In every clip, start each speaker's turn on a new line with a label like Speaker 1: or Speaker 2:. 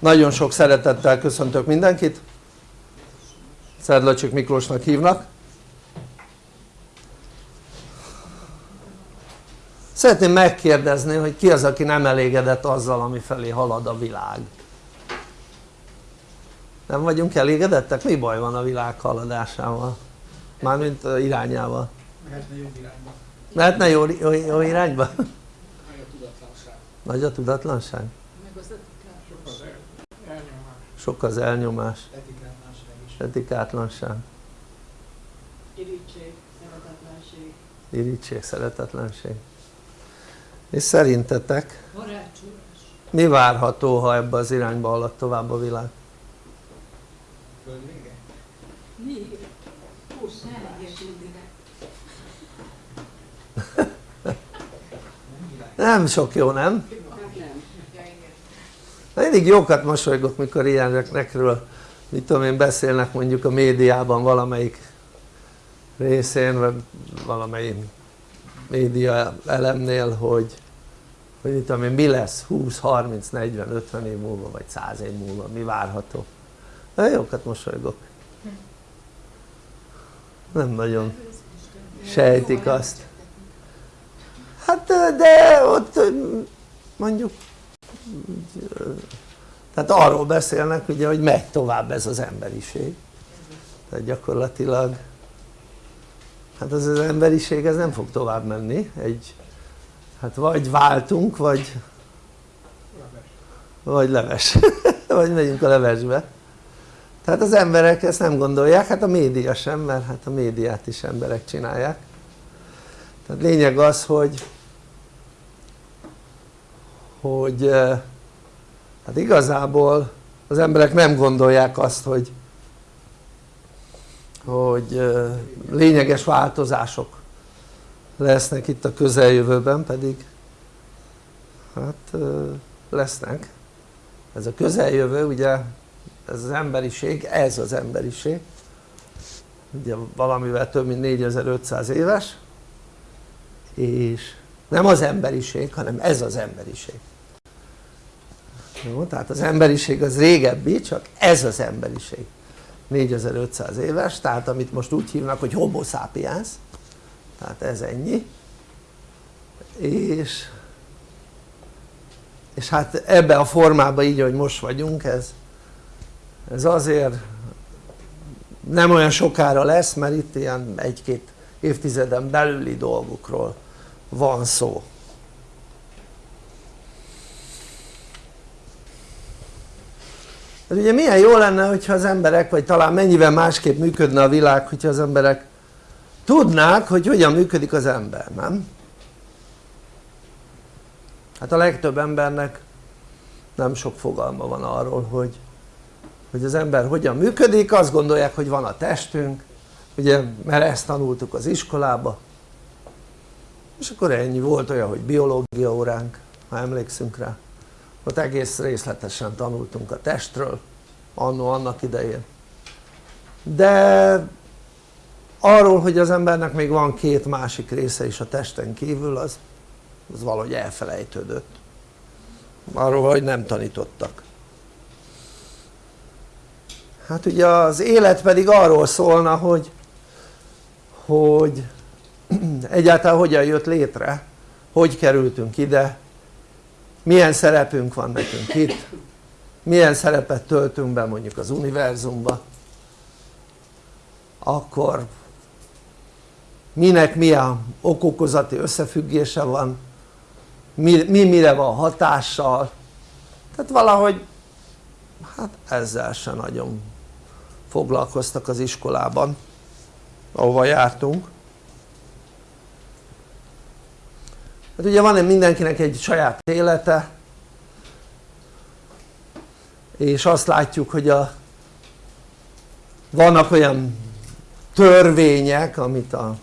Speaker 1: nagyon sok szeretettel köszöntök mindenkit Szedlacsik Miklósnak hívnak szeretném megkérdezni hogy ki az aki nem elégedett azzal ami felé halad a világ nem vagyunk elégedettek? mi baj van a világ haladásával? mármint irányával
Speaker 2: mehetne jobb irányba
Speaker 1: mehetne jó, jó, jó irányba?
Speaker 2: nagy a tudatlanság
Speaker 1: nagy a tudatlanság?
Speaker 2: sok az el, elnyomás
Speaker 1: sok az elnyomás,
Speaker 2: etikátlanság is.
Speaker 1: Etikátlanság,
Speaker 3: Irítség, szeretetlenség,
Speaker 1: irítség, szeretetlenség. És szerintetek? Mi várható ha ebbe az irányba halad tovább a világ?
Speaker 2: nem
Speaker 1: sok jó nem. mindig jókat mosolygok mikor ilyenekről mit tudom én beszélnek mondjuk a médiában valamelyik részén vagy valamelyik média elemnél hogy hogy mit tudom én mi lesz 20, 30, 40, 50 év múlva vagy 100 év múlva mi várható. Nagyon jókat mosolygok. Nem nagyon sejtik azt. Hát de ott mondjuk tehát arról beszélnek ugye hogy megy tovább ez az emberiség. Tehát gyakorlatilag hát az az emberiség ez nem fog tovább menni. Egy hát vagy váltunk vagy vagy leves. Vagy megyünk a levesbe. Tehát az emberek ezt nem gondolják, hát a média sem, mert hát a médiát is emberek csinálják. Tehát lényeg az hogy hogy eh, hát igazából az emberek nem gondolják azt hogy hogy eh, lényeges változások lesznek itt a közeljövőben pedig hát eh, lesznek. Ez a közeljövő ugye ez az emberiség, ez az emberiség. Ugye valamivel több mint 4500 éves és nem az emberiség hanem ez az emberiség. Jó? tehát az emberiség az régebbi csak ez az emberiség. 4500 éves tehát amit most úgy hívnak hogy homo sapiens. Tehát ez ennyi. És és hát ebbe a formában így ahogy most vagyunk ez ez azért nem olyan sokára lesz mert itt ilyen egy-két évtizeden belüli dolgokról van szó. Ez ugye milyen jó lenne hogyha az emberek vagy talán mennyivel másképp működne a világ hogyha az emberek tudnák hogy hogyan működik az ember, nem? hát a legtöbb embernek nem sok fogalma van arról hogy hogy az ember hogyan működik, azt gondolják hogy van a testünk ugye mert ezt tanultuk az iskolába és akkor ennyi, volt olyan hogy biológia óránk ha emlékszünk rá. Ott egész részletesen tanultunk a testről annó annak idején. De arról hogy az embernek még van két másik része is a testen kívül az, az valahogy elfelejtődött. Arról hogy nem tanítottak. Hát ugye az élet pedig arról szólna hogy hogy egyáltalán hogyan jött létre? Hogy kerültünk ide? Milyen szerepünk van nekünk itt? Milyen szerepet töltünk be mondjuk az univerzumba? Akkor minek milyen okokozati összefüggése van? Mi, mi mire van hatással? Tehát valahogy hát ezzel se nagyon foglalkoztak az iskolában ahova jártunk hát ugye van mindenkinek egy saját élete? És azt látjuk hogy a vannak olyan törvények amit a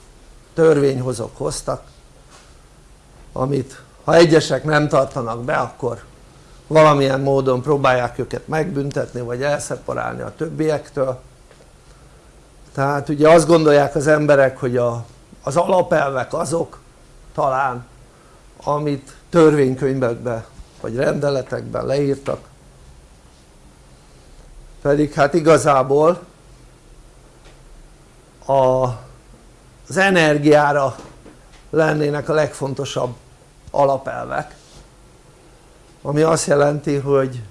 Speaker 1: törvényhozók hoztak amit ha egyesek nem tartanak be akkor valamilyen módon próbálják őket megbüntetni vagy elszeparálni a többiektől. Tehát ugye azt gondolják az emberek hogy a, az alapelvek azok talán amit törvénykönyvekben vagy rendeletekben leírtak. Pedig hát igazából a, az energiára lennének a legfontosabb alapelvek ami azt jelenti hogy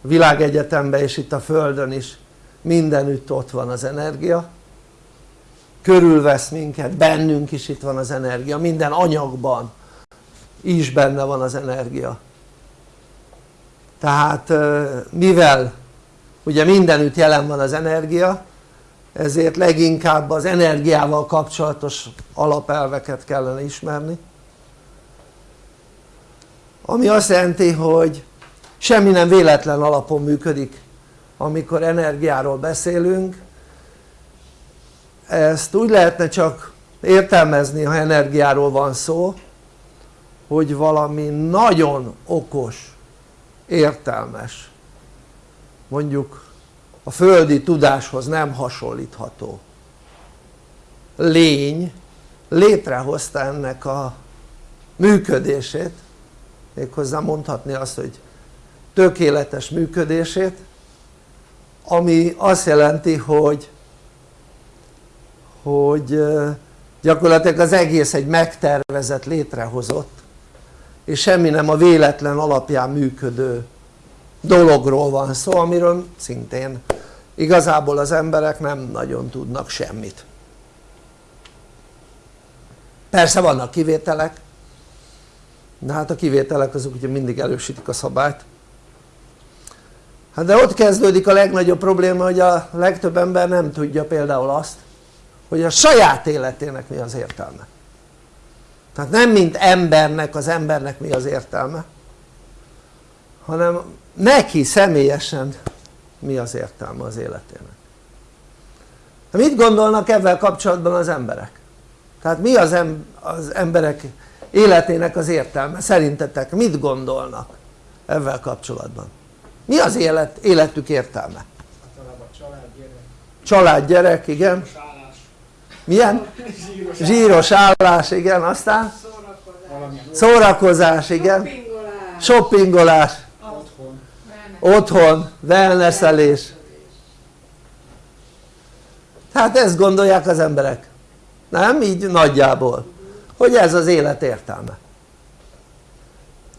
Speaker 1: világegyetemben és itt a Földön is mindenütt ott van az energia körülvesz minket, bennünk is itt van az energia, minden anyagban is benne van az energia. Tehát mivel ugye mindenütt jelen van az energia ezért leginkább az energiával kapcsolatos alapelveket kellene ismerni. Ami azt jelenti hogy semmi nem véletlen alapon működik amikor energiáról beszélünk ezt úgy lehetne csak értelmezni ha energiáról van szó hogy valami nagyon okos, értelmes mondjuk a földi tudáshoz nem hasonlítható lény létrehozta ennek a működését méghozzá mondhatni azt hogy tökéletes működését ami azt jelenti hogy hogy gyakorlatilag az egész egy megtervezett létrehozott és semmi nem a véletlen alapján működő dologról van szó amiről szintén igazából az emberek nem nagyon tudnak semmit. Persze vannak kivételek de hát a kivételek azok ugye mindig erősítik a szabályt. Hát de ott kezdődik a legnagyobb probléma hogy a legtöbb ember nem tudja például azt hogy a saját életének mi az értelme tehát nem mint embernek az embernek mi az értelme hanem neki személyesen mi az értelme az életének mit gondolnak ebben kapcsolatban az emberek? tehát mi az, em az emberek életének az értelme szerintetek mit gondolnak ezzel kapcsolatban? mi az élet, életük értelme?
Speaker 2: Család, gyerek,
Speaker 1: család, gyerek, igen milyen?
Speaker 2: zsíros
Speaker 1: zsíros állás, igen, aztán
Speaker 3: Szórakozás.
Speaker 1: igen
Speaker 3: Shoppingolás.
Speaker 2: otthon,
Speaker 1: otthon, wellnesselés tehát ezt gondolják az emberek nem? így nagyjából hogy ez az élet értelme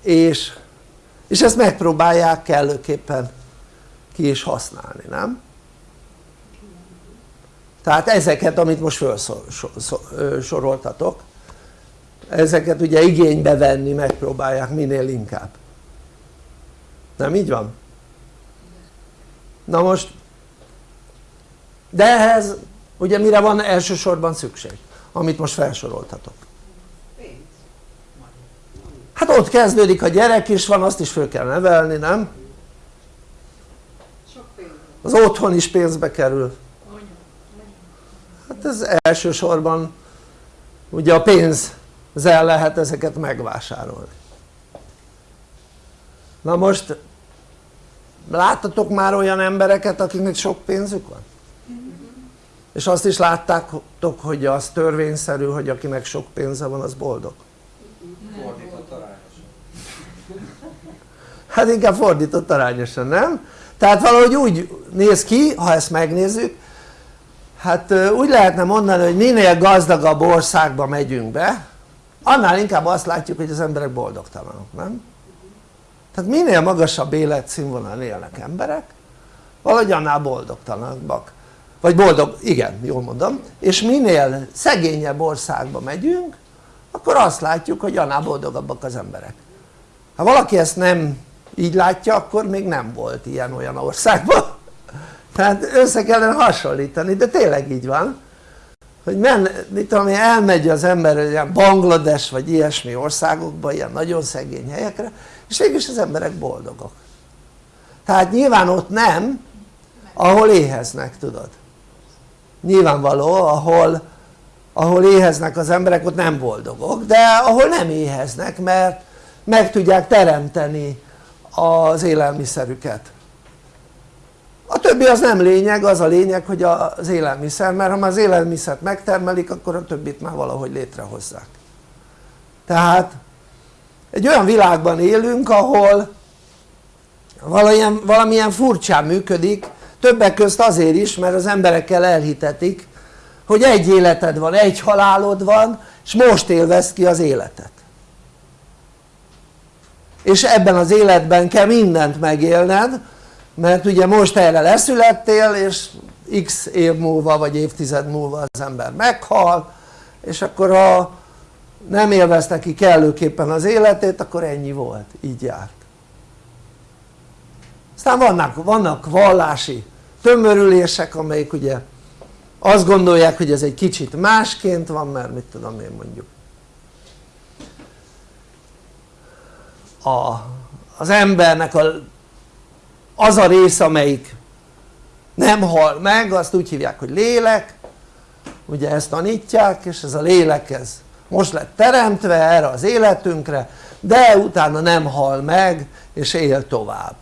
Speaker 1: és, és ezt megpróbálják kellőképpen ki is használni, nem? Tehát ezeket amit most felsoroltatok ezeket ugye igénybe venni megpróbálják minél inkább nem így van? na most de ehhez ugye mire van elsősorban szükség amit most felsoroltatok hát ott kezdődik a gyerek is van azt is föl kell nevelni nem?
Speaker 3: Sok pénz.
Speaker 1: az otthon is pénzbe kerül. Hát ez elsősorban ugye a pénzzel lehet ezeket megvásárolni na most láttatok már olyan embereket akiknek sok pénzük van? és azt is láttátok hogy az törvényszerű hogy akinek sok pénze van az boldog?
Speaker 2: fordított arányosan.
Speaker 1: hát inkább fordított arányosan nem? tehát valahogy úgy néz ki ha ezt megnézzük hát úgy lehetne mondani hogy minél gazdagabb országba megyünk be annál inkább azt látjuk hogy az emberek boldogtalanok nem? tehát minél magasabb életszínvonalon élnek emberek valahogy annál boldogtalanabbak. Vagy boldog, igen jól mondom. És minél szegényebb országba megyünk akkor azt látjuk hogy annál boldogabbak az emberek. Ha valaki ezt nem így látja akkor még nem volt ilyen olyan országban tehát össze kellene hasonlítani de tényleg így van hogy men, mit tudom én, elmegy az ember ilyen Banglades vagy ilyesmi országokba, ilyen nagyon szegény helyekre és végülis az emberek boldogok. Tehát nyilván ott nem ahol éheznek tudod. Nyilvánvaló ahol, ahol éheznek az emberek ott nem boldogok de ahol nem éheznek mert meg tudják teremteni az élelmiszerüket a többi az nem lényeg, az a lényeg hogy az élelmiszer, mert ha már az élelmiszert megtermelik akkor a többit már valahogy létrehozzák. Tehát egy olyan világban élünk ahol valamilyen, valamilyen furcsán működik többek közt azért is mert az emberekkel elhitetik hogy egy életed van, egy halálod van és most élvez ki az életet. És ebben az életben kell mindent megélned mert ugye most erre leszülettél és x év múlva vagy évtized múlva az ember meghal és akkor ha nem élvezte ki kellőképpen az életét akkor ennyi volt, így járt. Aztán vannak, vannak vallási tömörülések amelyik ugye azt gondolják hogy ez egy kicsit másként van mert mit tudom én mondjuk. A, az embernek a, az a rész amelyik nem hal meg azt úgy hívják hogy lélek. Ugye ezt tanítják és ez a lélek ez most lett teremtve erre az életünkre de utána nem hal meg és él tovább.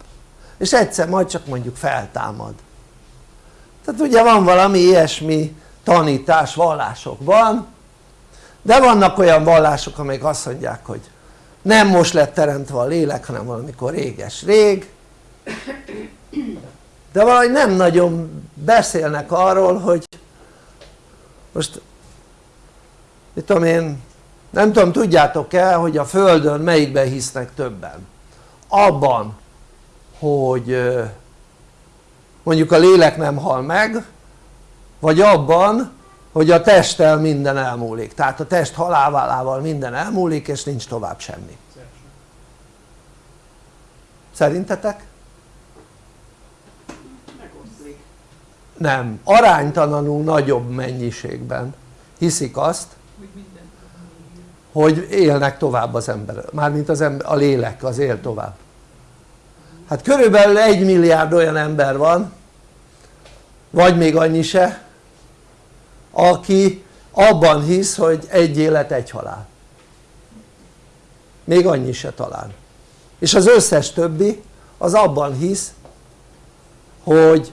Speaker 1: És egyszer majd csak mondjuk feltámad. Tehát ugye van valami ilyesmi tanítás vallásokban de vannak olyan vallások amelyek azt mondják hogy nem most lett teremtve a lélek hanem valamikor réges rég de valahogy nem nagyon beszélnek arról hogy most mit tudom én nem tudom tudjátok-e hogy a földön melyikben hisznek többen? Abban hogy mondjuk a lélek nem hal meg vagy abban hogy a testtel minden elmúlik. Tehát a test halálával minden elmúlik és nincs tovább semmi. Szerintetek? Nem, aránytalanul nagyobb mennyiségben hiszik azt hogy élnek tovább az ember, mármint az ember, a lélek az él tovább. Hát körülbelül egy milliárd olyan ember van vagy még annyi se aki abban hisz hogy egy élet egy halál. Még annyi se talán. És az összes többi az abban hisz hogy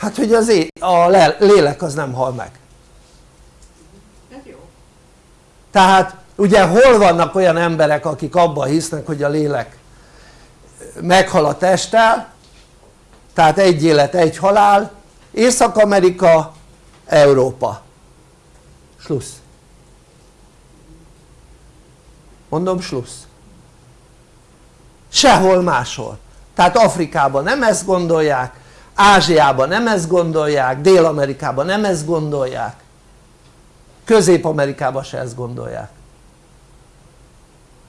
Speaker 1: hát hogy az é a lélek az nem hal meg. Tehát ugye hol vannak olyan emberek akik abban hisznek hogy a lélek meghal a testtel tehát egy élet egy halál Észak-Amerika Európa. Slussz mondom slussz sehol máshol. Tehát Afrikában nem ezt gondolják Ázsiában nem ezt gondolják Dél-Amerikában nem ezt gondolják Közép-Amerikában se ezt gondolják.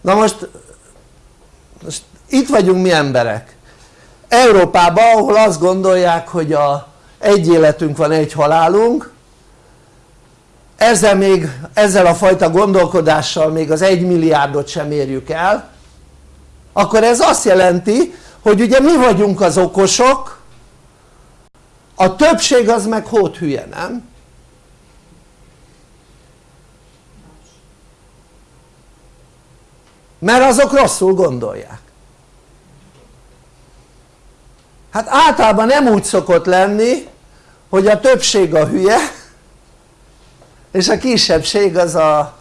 Speaker 1: Na most, most itt vagyunk mi emberek. Európában ahol azt gondolják hogy a egy életünk van egy halálunk ezzel még ezzel a fajta gondolkodással még az egy milliárdot sem érjük el akkor ez azt jelenti hogy ugye mi vagyunk az okosok a többség az meg hót hülye nem? mert azok rosszul gondolják. Hát általában nem úgy szokott lenni hogy a többség a hülye és a kisebbség az a,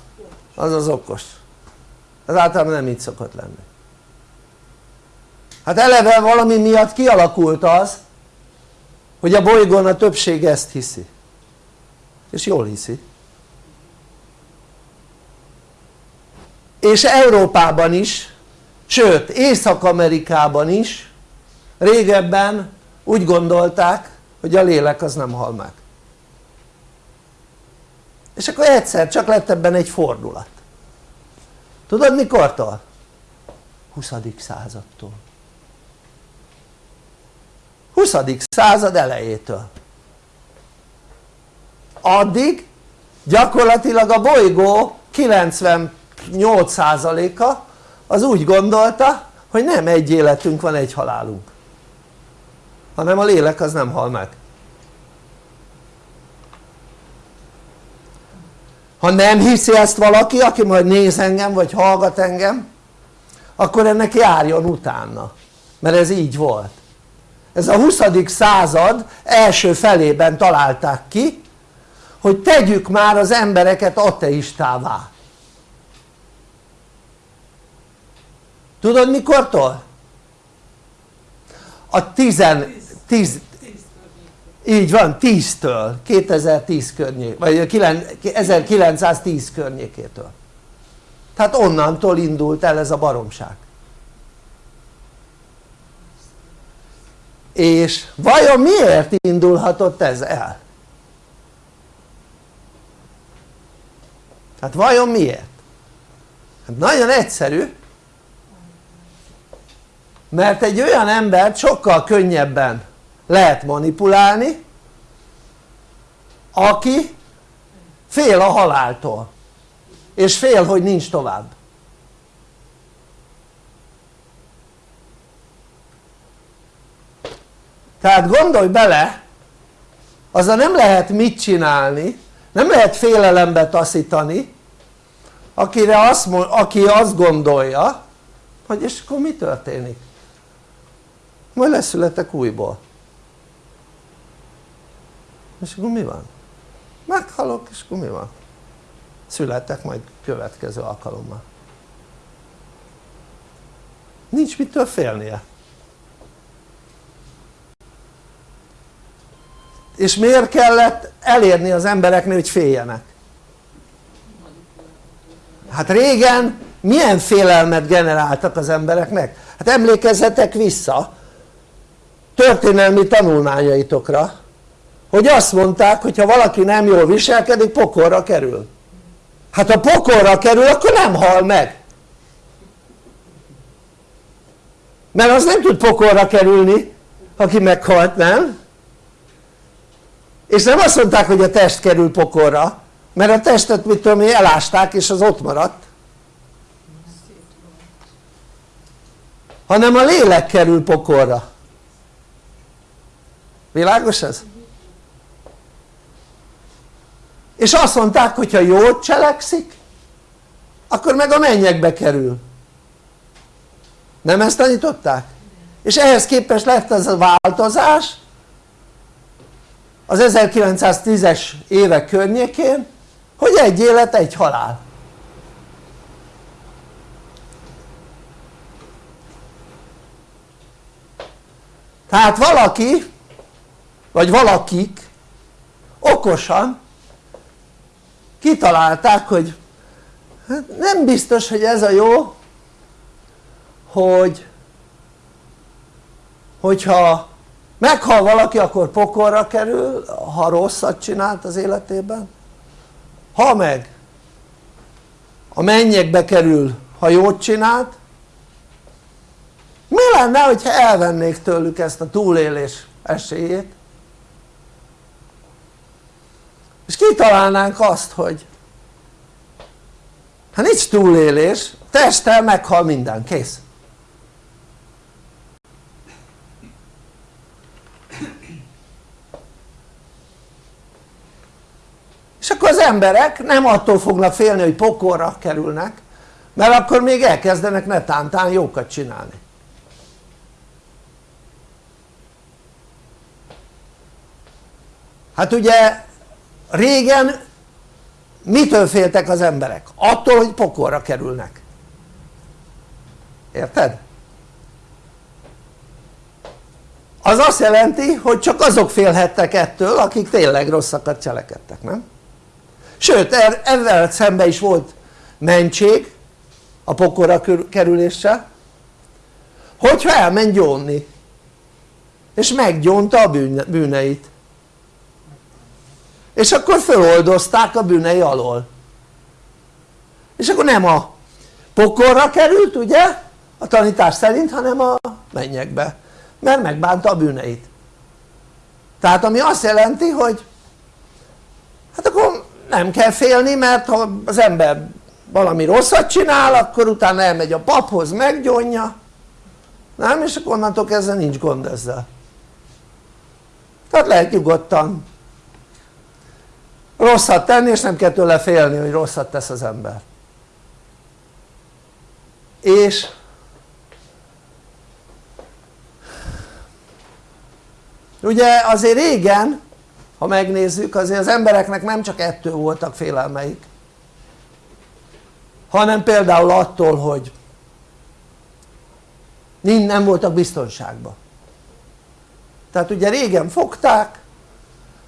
Speaker 1: az, az okos. Az általában nem így szokott lenni. Hát eleve valami miatt kialakult az hogy a bolygón a többség ezt hiszi és jól hiszi és Európában is sőt Észak-Amerikában is régebben úgy gondolták hogy a lélek az nem hal meg és akkor egyszer csak lett ebben egy fordulat tudod mikortól? 20. századtól 20. század elejétől. Addig gyakorlatilag a bolygó 98%-a az úgy gondolta hogy nem egy életünk van egy halálunk. Hanem a lélek az nem hal meg. Ha nem hiszi ezt valaki aki majd néz engem vagy hallgat engem akkor ennek járjon utána. Mert ez így volt ez a 20. század első felében találták ki hogy tegyük már az embereket ateistává tudod mikortól? a 10, 10 így van 10-től 2010 környék vagy 1910 környékétől tehát onnantól indult el ez a baromság és vajon miért indulhatott ez el? hát vajon miért? hát nagyon egyszerű mert egy olyan embert sokkal könnyebben lehet manipulálni aki fél a haláltól és fél hogy nincs tovább tehát gondolj bele azzal nem lehet mit csinálni nem lehet félelembe taszítani akire azt, aki azt gondolja hogy és akkor mi történik? majd leszületek újból és akkor mi van? meghalok és akkor mi van? születek majd következő alkalommal nincs mitől félnie és miért kellett elérni az embereknél hogy féljenek? hát régen milyen félelmet generáltak az embereknek? hát emlékezzetek vissza történelmi tanulmányaitokra hogy azt mondták hogy ha valaki nem jól viselkedik pokorra kerül hát ha pokorra kerül akkor nem hal meg mert az nem tud pokorra kerülni aki meghalt nem? És nem azt mondták hogy a test kerül pokorra mert a testet mit tudom én elásták és az ott maradt hanem a lélek kerül pokorra világos ez? és azt mondták hogy ha jót cselekszik akkor meg a mennyekbe kerül nem ezt tanították? és ehhez képest lett ez a változás az 1910-es évek környékén hogy egy élet egy halál. Tehát valaki vagy valakik okosan kitalálták hogy hát nem biztos hogy ez a jó hogy hogyha meghal valaki akkor pokorra kerül ha rosszat csinált az életében. Ha meg a mennyekbe kerül ha jót csinált mi lenne hogyha elvennék tőlük ezt a túlélés esélyét? És kitalálnánk azt hogy hát nincs túlélés, testtel meghal minden, kész és akkor az emberek nem attól fognak félni hogy pokorra kerülnek mert akkor még elkezdenek netántán jókat csinálni hát ugye régen mitől féltek az emberek? attól hogy pokorra kerülnek érted? az azt jelenti hogy csak azok félhettek ettől akik tényleg rosszakat cselekedtek nem? Sőt er, ezzel szemben is volt mentség a pokorra kerüléssel. Hogyha elment gyónni és meggyónta a bűneit. És akkor föloldozták a bűnei alól. És akkor nem a pokorra került ugye a tanítás szerint hanem a mennyekbe mert megbánta a bűneit. Tehát ami azt jelenti hogy hát akkor nem kell félni mert ha az ember valami rosszat csinál akkor utána elmegy a paphoz meggyónja. Nem? és akkor onnantól kezdve nincs gond ezzel. Tehát lehet nyugodtan rosszat tenni és nem kell tőle félni hogy rosszat tesz az ember. És ugye azért régen ha megnézzük azért az embereknek nem csak ettől voltak félelmeik hanem például attól hogy nem voltak biztonságban. Tehát ugye régen fogták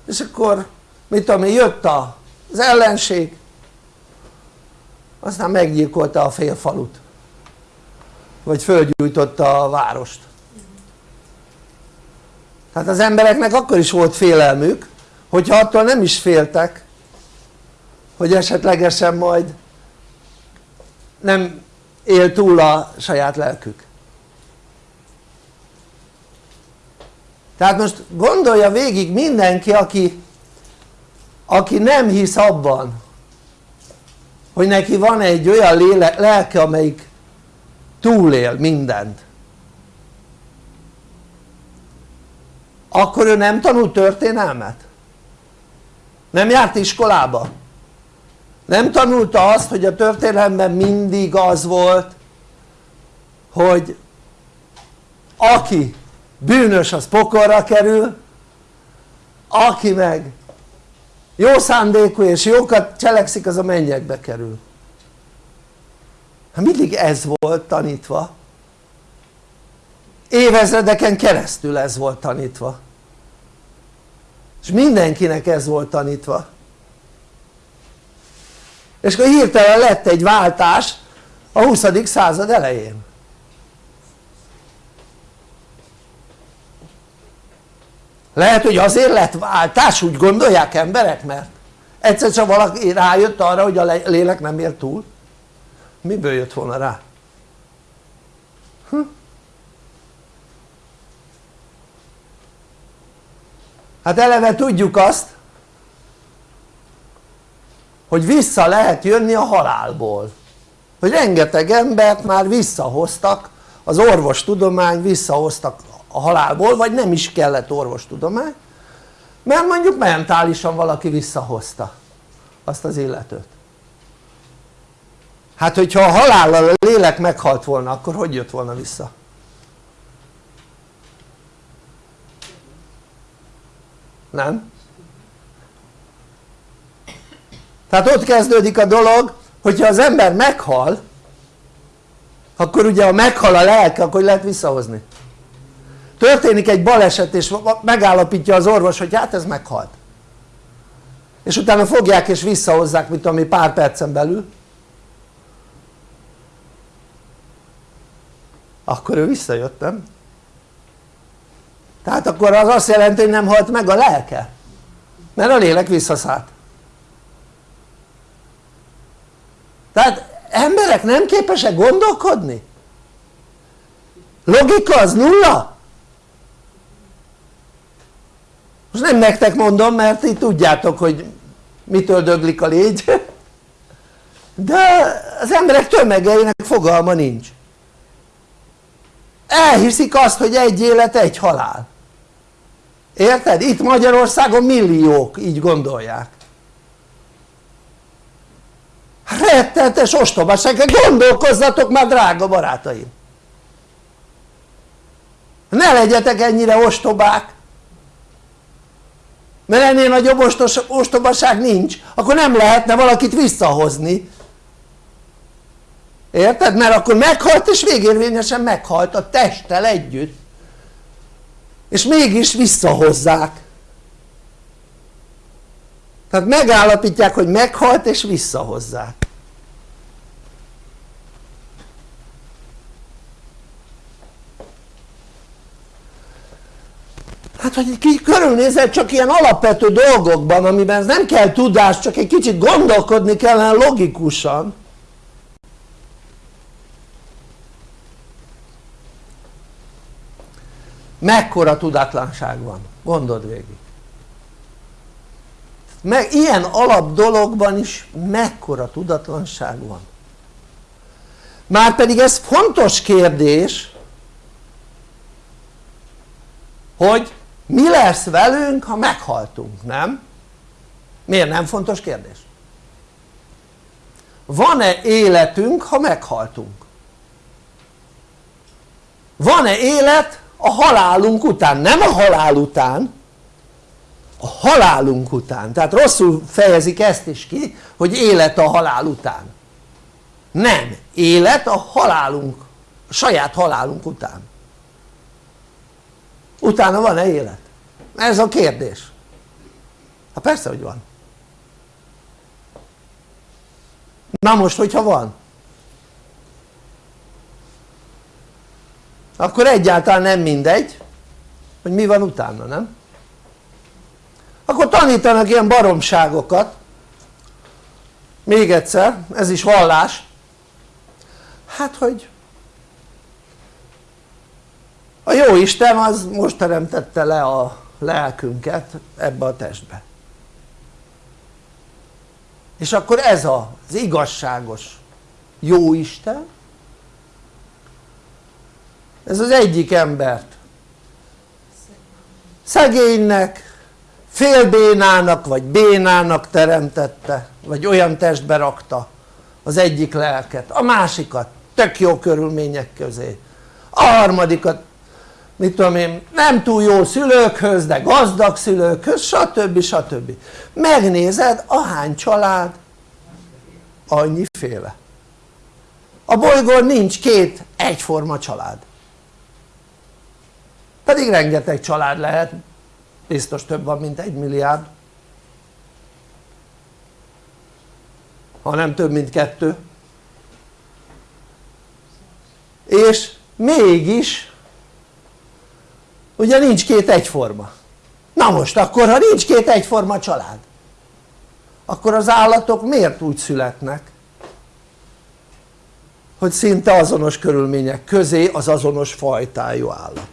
Speaker 1: és akkor mit tudom én jött az ellenség aztán meggyilkolta a fél falut vagy fölgyújtotta a várost. Tehát az embereknek akkor is volt félelmük hogyha attól nem is féltek hogy esetlegesen majd nem él túl a saját lelkük tehát most gondolja végig mindenki aki, aki nem hisz abban hogy neki van egy olyan léle, lelke amelyik túlél mindent akkor ő nem tanult történelmet? Nem járt iskolába? nem tanulta azt hogy a történelemben mindig az volt hogy aki bűnös az pokorra kerül aki meg jó szándékú és jókat cselekszik az a mennyekbe kerül. Hát mindig ez volt tanítva. Évezredeken keresztül ez volt tanítva és mindenkinek ez volt tanítva és akkor hirtelen lett egy váltás a 20. század elején lehet hogy azért lett váltás úgy gondolják emberek mert egyszer csak valaki rájött arra hogy a lélek nem ér túl miből jött volna rá? Hm? Hát eleve tudjuk azt hogy vissza lehet jönni a halálból hogy rengeteg embert már visszahoztak az orvostudomány visszahoztak a halálból vagy nem is kellett orvostudomány mert mondjuk mentálisan valaki visszahozta azt az illetőt hát hogyha a halállal a lélek meghalt volna akkor hogy jött volna vissza? Nem? tehát ott kezdődik a dolog hogyha az ember meghal akkor ugye ha meghal a lelke akkor lehet visszahozni történik egy baleset és megállapítja az orvos hogy hát ez meghalt és utána fogják és visszahozzák mint ami pár percen belül akkor ő visszajött nem? Tehát akkor az azt jelenti hogy nem halt meg a lelke? Mert a lélek visszaszállt. Tehát emberek nem képesek gondolkodni? logika az nulla? most nem nektek mondom mert így tudjátok hogy mitől döglik a légy. De az emberek tömegeinek fogalma nincs. Elhiszik azt hogy egy élet egy halál érted? itt Magyarországon milliók így gondolják. Rettenetes ostobaság, gondolkozzatok már drága barátaim. Ne legyetek ennyire ostobák. Mert ennél nagyobb ostos, ostobaság nincs. Akkor nem lehetne valakit visszahozni. Érted? mert akkor meghalt és végérvényesen meghalt a testtel együtt és mégis visszahozzák. Tehát megállapítják hogy meghalt és visszahozzák. Hát hogy ki körülnézel csak ilyen alapvető dolgokban amiben nem kell tudás csak egy kicsit gondolkodni kellene logikusan mekkora tudatlanság van gondold végig meg ilyen alap dologban is mekkora tudatlanság van márpedig ez fontos kérdés hogy mi lesz velünk ha meghaltunk, nem? miért nem fontos kérdés? van-e életünk ha meghaltunk? van-e élet a halálunk után? nem a halál után a halálunk után, tehát rosszul fejezik ezt is ki hogy élet a halál után. Nem, élet a halálunk, a saját halálunk után. Utána van-e élet? ez a kérdés. Hát persze hogy van. Na most hogyha van akkor egyáltalán nem mindegy hogy mi van utána nem? akkor tanítanak ilyen baromságokat. Még egyszer ez is vallás. Hát hogy a jó Isten az most teremtette le a lelkünket ebbe a testbe. És akkor ez az igazságos jó Isten ez az egyik embert. Szegénynek, félbénának vagy bénának teremtette vagy olyan testbe rakta az egyik lelket, a másikat tök jó körülmények közé. A harmadikat mit tudom én nem túl jó szülőkhöz de gazdag szülőkhöz stb. stb. megnézed ahány család annyiféle a bolygón nincs két egyforma család pedig rengeteg család lehet. Biztos több van mint egy milliárd. Ha nem több mint kettő. És mégis ugye nincs két egyforma. Na most akkor ha nincs két egyforma család akkor az állatok miért úgy születnek? Hogy szinte azonos körülmények közé az azonos fajtájú állat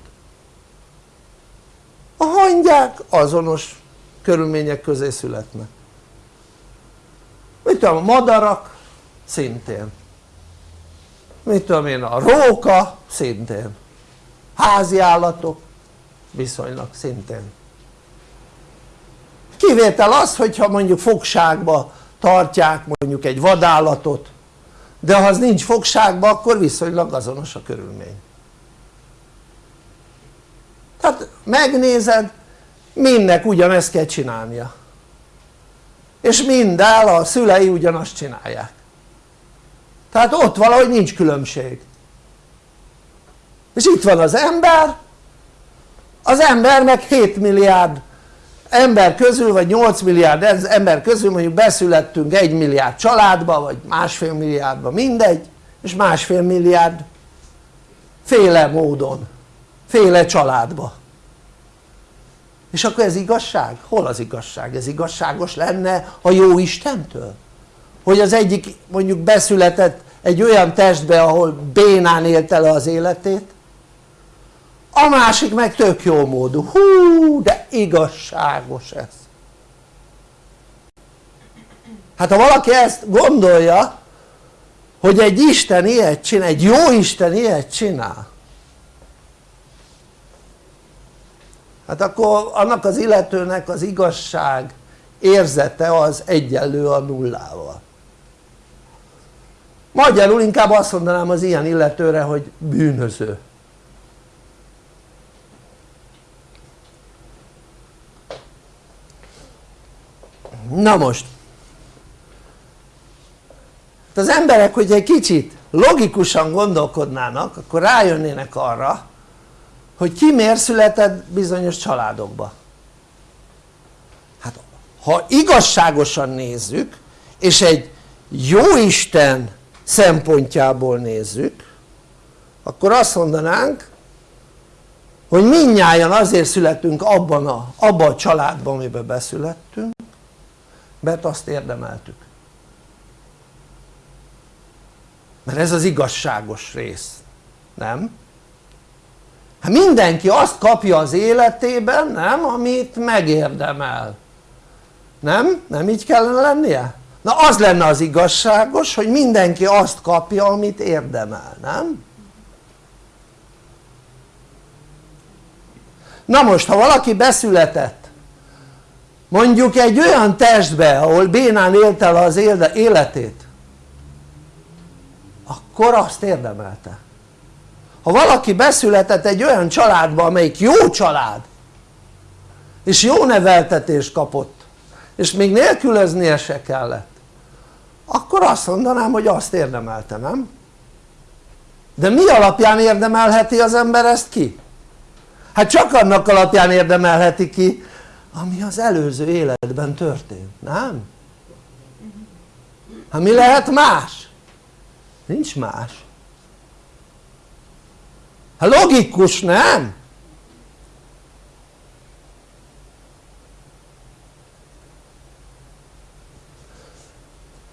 Speaker 1: a hangyák azonos körülmények közé születnek. Mit tudom a madarak szintén. Mit tudom én a róka szintén. Házi állatok viszonylag szintén. Kivétel az hogyha mondjuk fogságba tartják mondjuk egy vadállatot de ha az nincs fogságba akkor viszonylag azonos a körülmény tehát megnézed mindnek ugyanezt kell csinálnia. És minden a szülei ugyanazt csinálják. Tehát ott valahogy nincs különbség. És itt van az ember. Az ember meg 7 milliárd ember közül vagy 8 milliárd ember közül mondjuk beszülettünk 1 milliárd családba vagy másfél milliárdba mindegy és másfél milliárd féle módon féle családba és akkor ez igazság? hol az igazság? ez igazságos lenne a jó Istentől? hogy az egyik mondjuk beszületett egy olyan testbe ahol bénán élte le az életét a másik meg tök jó módú, hú de igazságos ez hát ha valaki ezt gondolja hogy egy Isten ilyet csinál, egy jó Isten ilyet csinál hát akkor annak az illetőnek az igazság érzete az egyenlő a nullával. Magyarul inkább azt mondanám az ilyen illetőre hogy bűnöző. Na most. Az emberek hogy egy kicsit logikusan gondolkodnának akkor rájönnének arra hogy ki miért született bizonyos családokba hát ha igazságosan nézzük és egy jó Isten szempontjából nézzük akkor azt mondanánk hogy mindnyájan azért születünk abban a, abban a családban amiben beszülettünk mert azt érdemeltük mert ez az igazságos rész, nem? Hát mindenki azt kapja az életében nem amit megérdemel nem? nem így kellene lennie? na az lenne az igazságos hogy mindenki azt kapja amit érdemel, nem? na most ha valaki beszületett mondjuk egy olyan testbe ahol bénán élte el az életét akkor azt érdemelte ha valaki beszületett egy olyan családba amelyik jó család és jó neveltetést kapott és még nélkülöznie se kellett akkor azt mondanám hogy azt érdemelte nem? de mi alapján érdemelheti az ember ezt ki? hát csak annak alapján érdemelheti ki ami az előző életben történt, nem? hát mi lehet más? nincs más logikus nem?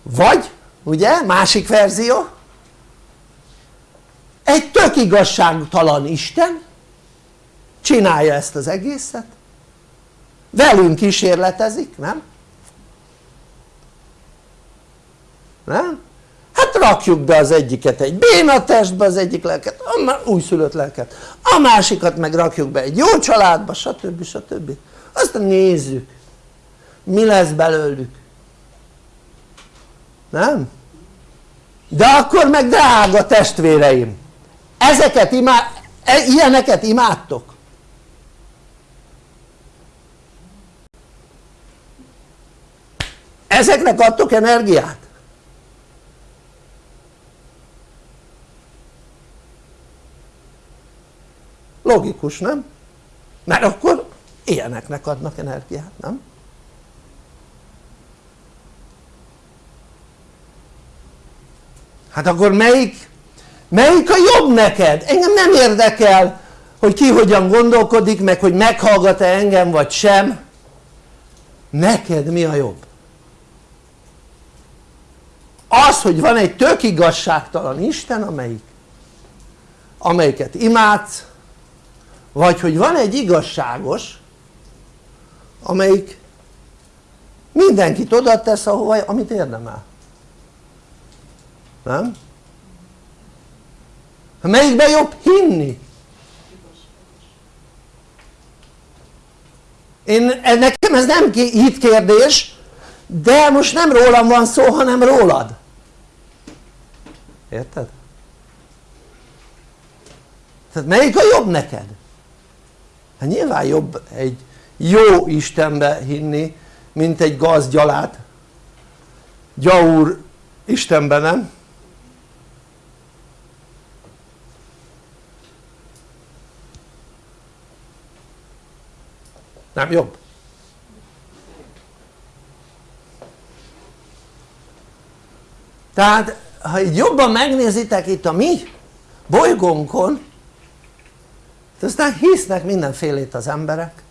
Speaker 1: vagy ugye másik verzió egy tök igazságtalan Isten csinálja ezt az egészet velünk kísérletezik, nem? hát rakjuk be az egyiket egy béna testbe az egyik lelket, a újszülött lelket a másikat meg rakjuk be egy jó családba stb. stb. aztán nézzük mi lesz belőlük nem? de akkor meg drága testvéreim ezeket imád, e, ilyeneket imádtok ezeknek adtok energiát? Logikus nem? mert akkor ilyeneknek adnak energiát nem? hát akkor melyik melyik a jobb neked? engem nem érdekel hogy ki hogyan gondolkodik meg hogy meghallgat-e engem vagy sem neked mi a jobb? az hogy van egy tök igazságtalan Isten amelyik amelyiket imádsz vagy hogy van egy igazságos amelyik mindenkit oda tesz ahova amit érdemel nem? melyikben jobb hinni? én, nekem ez nem kérdés de most nem rólam van szó hanem rólad érted? tehát melyik a jobb neked? Hát nyilván jobb egy jó Istenbe hinni mint egy gazgyalát gyaur Istenbe nem? nem jobb? tehát ha így jobban megnézitek itt a mi bolygónkon aztán hisznek mindenfélét az emberek.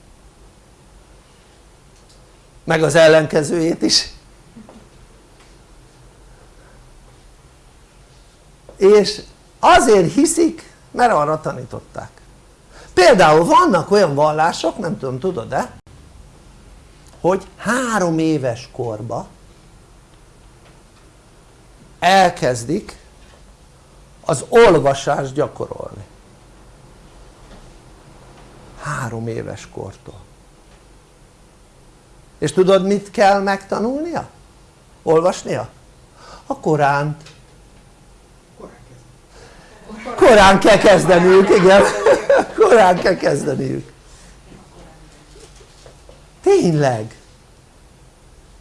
Speaker 1: Meg az ellenkezőjét is. És azért hiszik mert arra tanították. Például vannak olyan vallások nem tudom tudod-e hogy három éves korba elkezdik az olvasást gyakorolni három éves kortól és tudod mit kell megtanulnia? olvasnia? a Koránt korán kell kezdeniük, igen korán kell kezdeniük tényleg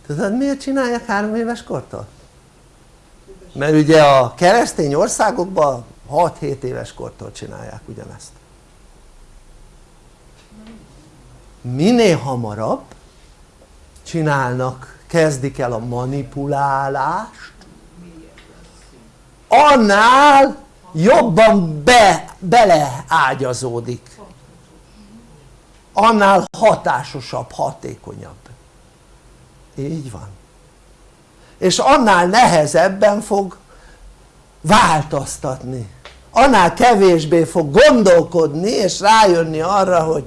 Speaker 1: tudod miért csinálják három éves kortól? mert ugye a keresztény országokban 6-7 éves kortól csinálják ugyanezt minél hamarabb csinálnak, kezdik el a manipulálást annál jobban be, beleágyazódik. Annál hatásosabb, hatékonyabb. Így van. És annál nehezebben fog változtatni. Annál kevésbé fog gondolkodni és rájönni arra hogy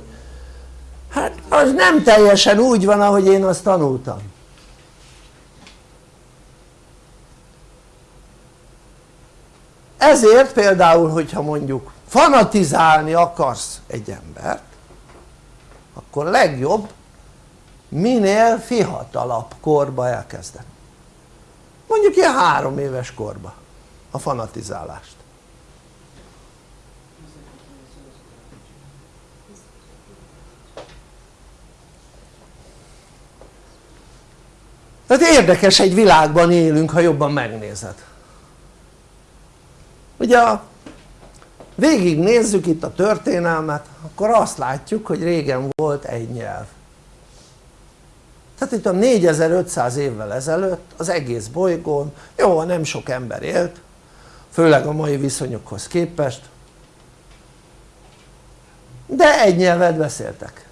Speaker 1: hát az nem teljesen úgy van ahogy én azt tanultam. Ezért például hogyha mondjuk fanatizálni akarsz egy embert akkor legjobb minél fiatalabb korba elkezdeni. Mondjuk ilyen három éves korba a fanatizálást tehát érdekes egy világban élünk ha jobban megnézed. Ugye a végignézzük itt a történelmet akkor azt látjuk hogy régen volt egy nyelv. Tehát itt a 4500 évvel ezelőtt az egész bolygón jó nem sok ember élt főleg a mai viszonyokhoz képest de egy nyelvet beszéltek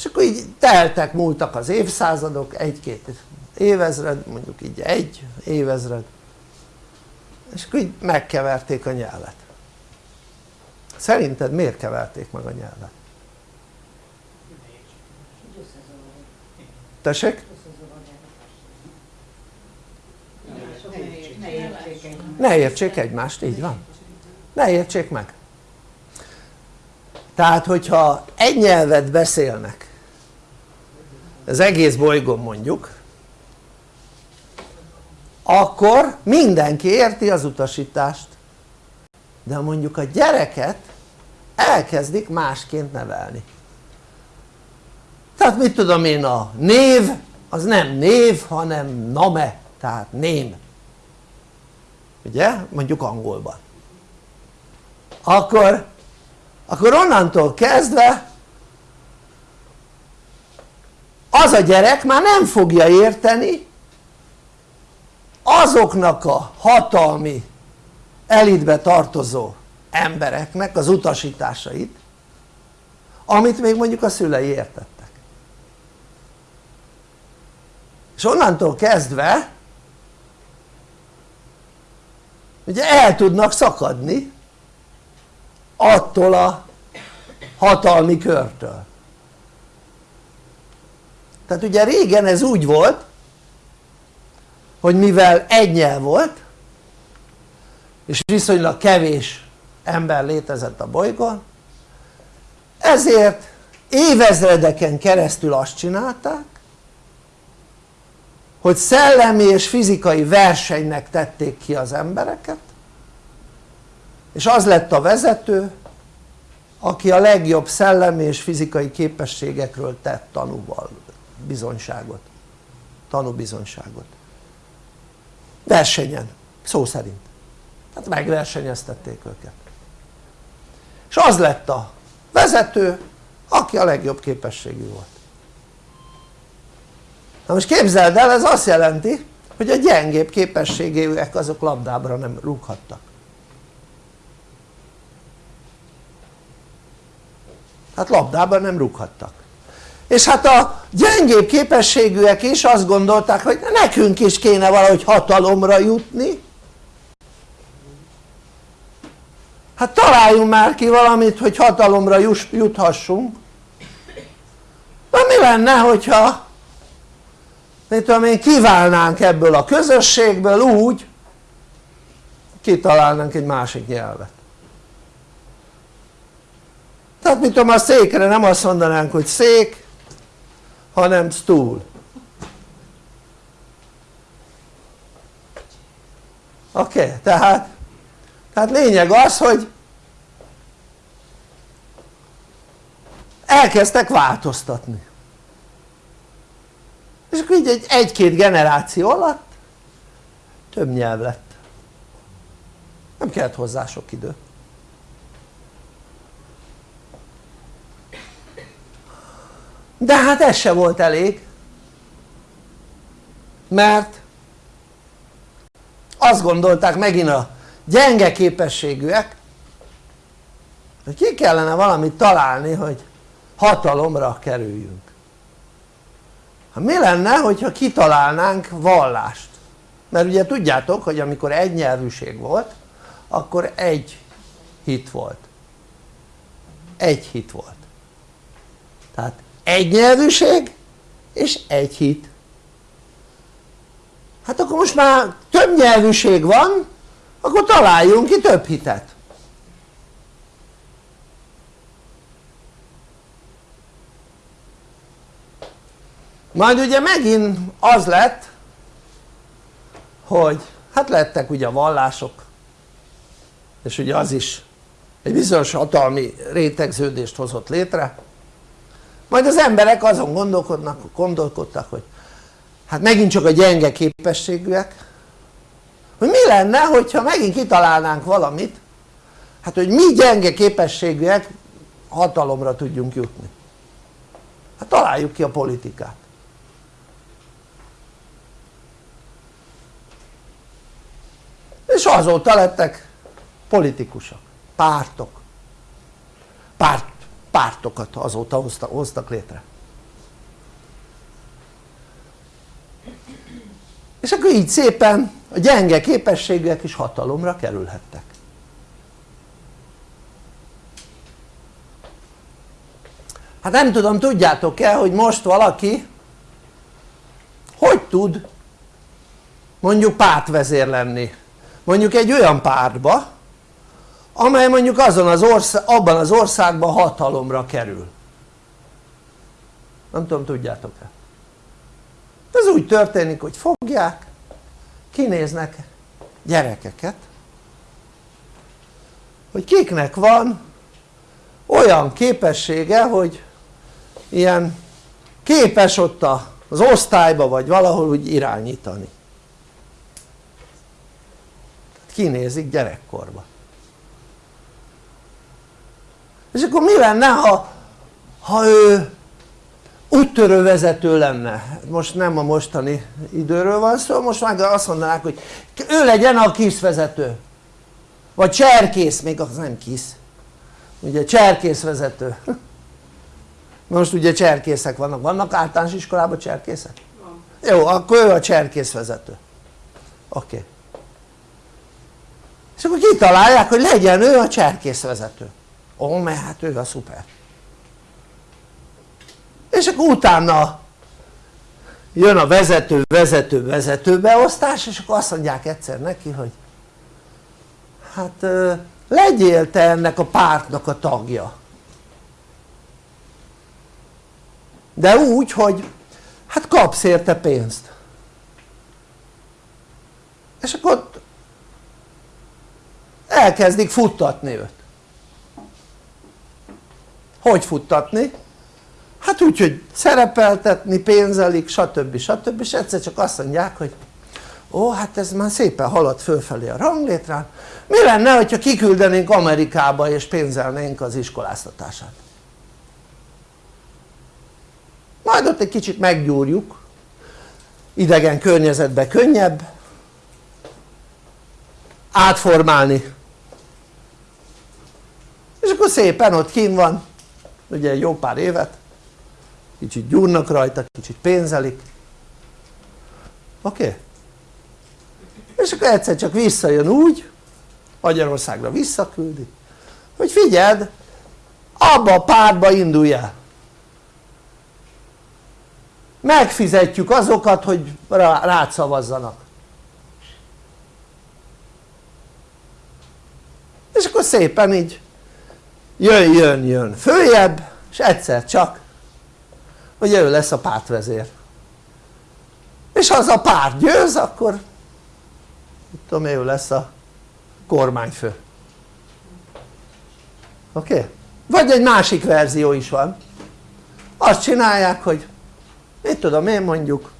Speaker 1: és akkor így teltek, múltak az évszázadok, egy-két évezred, mondjuk így egy évezred és akkor így megkeverték a nyelvet szerinted miért keverték meg a nyelvet? tessék? ne értsék egymást, így van ne értsék meg tehát hogyha egy nyelvet beszélnek az egész bolygón mondjuk akkor mindenki érti az utasítást. De mondjuk a gyereket elkezdik másként nevelni. Tehát mit tudom én a név az nem név hanem name tehát ném. Ugye? Mondjuk angolban. Akkor akkor onnantól kezdve az a gyerek már nem fogja érteni azoknak a hatalmi elitbe tartozó embereknek az utasításait amit még mondjuk a szülei értettek. És onnantól kezdve ugye el tudnak szakadni attól a hatalmi körtől tehát ugye régen ez úgy volt hogy mivel egy nyelv volt és viszonylag kevés ember létezett a bolygón ezért évezredeken keresztül azt csinálták hogy szellemi és fizikai versenynek tették ki az embereket és az lett a vezető aki a legjobb szellemi és fizikai képességekről tett tanúval bizonyságot. Tanúbizonyságot versenyen, szó szerint. Tehát megversenyeztették őket. És az lett a vezető aki a legjobb képességű volt. Na most képzeld el ez azt jelenti hogy a gyengébb képességűek azok labdábra nem rúghattak. Hát labdában nem rúghattak és hát a gyengébb képességűek is azt gondolták hogy nekünk is kéne valahogy hatalomra jutni. Hát találjunk már ki valamit hogy hatalomra juthassunk. Na mi lenne hogyha mit tudom én kiválnánk ebből a közösségből úgy kitalálnánk egy másik nyelvet. Tehát mit tudom a székre nem azt mondanánk hogy szék hanem stúl. Oké? Okay, tehát tehát lényeg az hogy elkezdtek változtatni. És akkor így egy, egy-két generáció alatt több nyelv lett. Nem kellett hozzá sok idő de hát ez se volt elég. Mert azt gondolták megint a gyenge képességűek hogy ki kellene valamit találni hogy hatalomra kerüljünk. Hát mi lenne hogyha kitalálnánk vallást? Mert ugye tudjátok hogy amikor egy nyelvűség volt akkor egy hit volt. Egy hit volt. Tehát egy nyelvűség és egy hit. Hát akkor most már több nyelvűség van akkor találjunk ki több hitet. Majd ugye megint az lett hogy hát lettek ugye a vallások és ugye az is egy bizonyos hatalmi rétegződést hozott létre majd az emberek azon gondolkodnak, gondolkodtak hogy hát megint csak a gyenge képességűek. Hogy mi lenne hogyha megint kitalálnánk valamit? Hát hogy mi gyenge képességűek hatalomra tudjunk jutni. Hát találjuk ki a politikát. És azóta lettek politikusok, pártok. Párt, pártokat azóta hoztak, hoztak létre. És akkor így szépen a gyenge képességűek is hatalomra kerülhettek. Hát nem tudom tudjátok-e hogy most valaki hogy tud mondjuk pártvezér lenni? Mondjuk egy olyan pártba amely mondjuk azon az ország, abban az országban hatalomra kerül. Nem tudom tudjátok-e? Ez úgy történik hogy fogják kinéznek gyerekeket hogy kiknek van olyan képessége hogy ilyen képes ott az osztályba vagy valahol úgy irányítani. Kinézik gyerekkorba és akkor mi lenne ha, ha ő úttörő vezető lenne most nem a mostani időről van szó most már azt mondanák hogy ő legyen a vezető vagy cserkész, még az nem kisz ugye cserkész vezető most ugye cserkészek vannak, vannak általános iskolában cserkészek? Van. jó akkor ő a cserkész vezető oké okay. és akkor kitalálják hogy legyen ő a cserkész ó mert hát ő a szuper. És akkor utána jön a vezető vezető vezető beosztás és akkor azt mondják egyszer neki hogy hát legyél te ennek a pártnak a tagja. De úgy hogy hát kapsz érte pénzt. És akkor elkezdik futtatni őt hogy futtatni? hát úgy hogy szerepeltetni, pénzelik stb. stb. és egyszer csak azt mondják hogy ó hát ez már szépen halad fölfelé a ranglétrán mi lenne hogyha kiküldenénk Amerikába és pénzelnénk az iskoláztatását majd ott egy kicsit meggyúrjuk idegen környezetbe könnyebb átformálni és akkor szépen ott kín van ugye jó pár évet kicsit gyúrnak rajta, kicsit pénzelik oké? Okay? és akkor egyszer csak visszajön úgy Magyarországra visszaküldi hogy figyeld abba a pártba indulj el megfizetjük azokat hogy rád szavazzanak és akkor szépen így jön jön jön följebb és egyszer csak hogy ő lesz a pártvezér és ha az a párt győz akkor tudom ő lesz a kormányfő oké? Okay? vagy egy másik verzió is van azt csinálják hogy mit tudom én mondjuk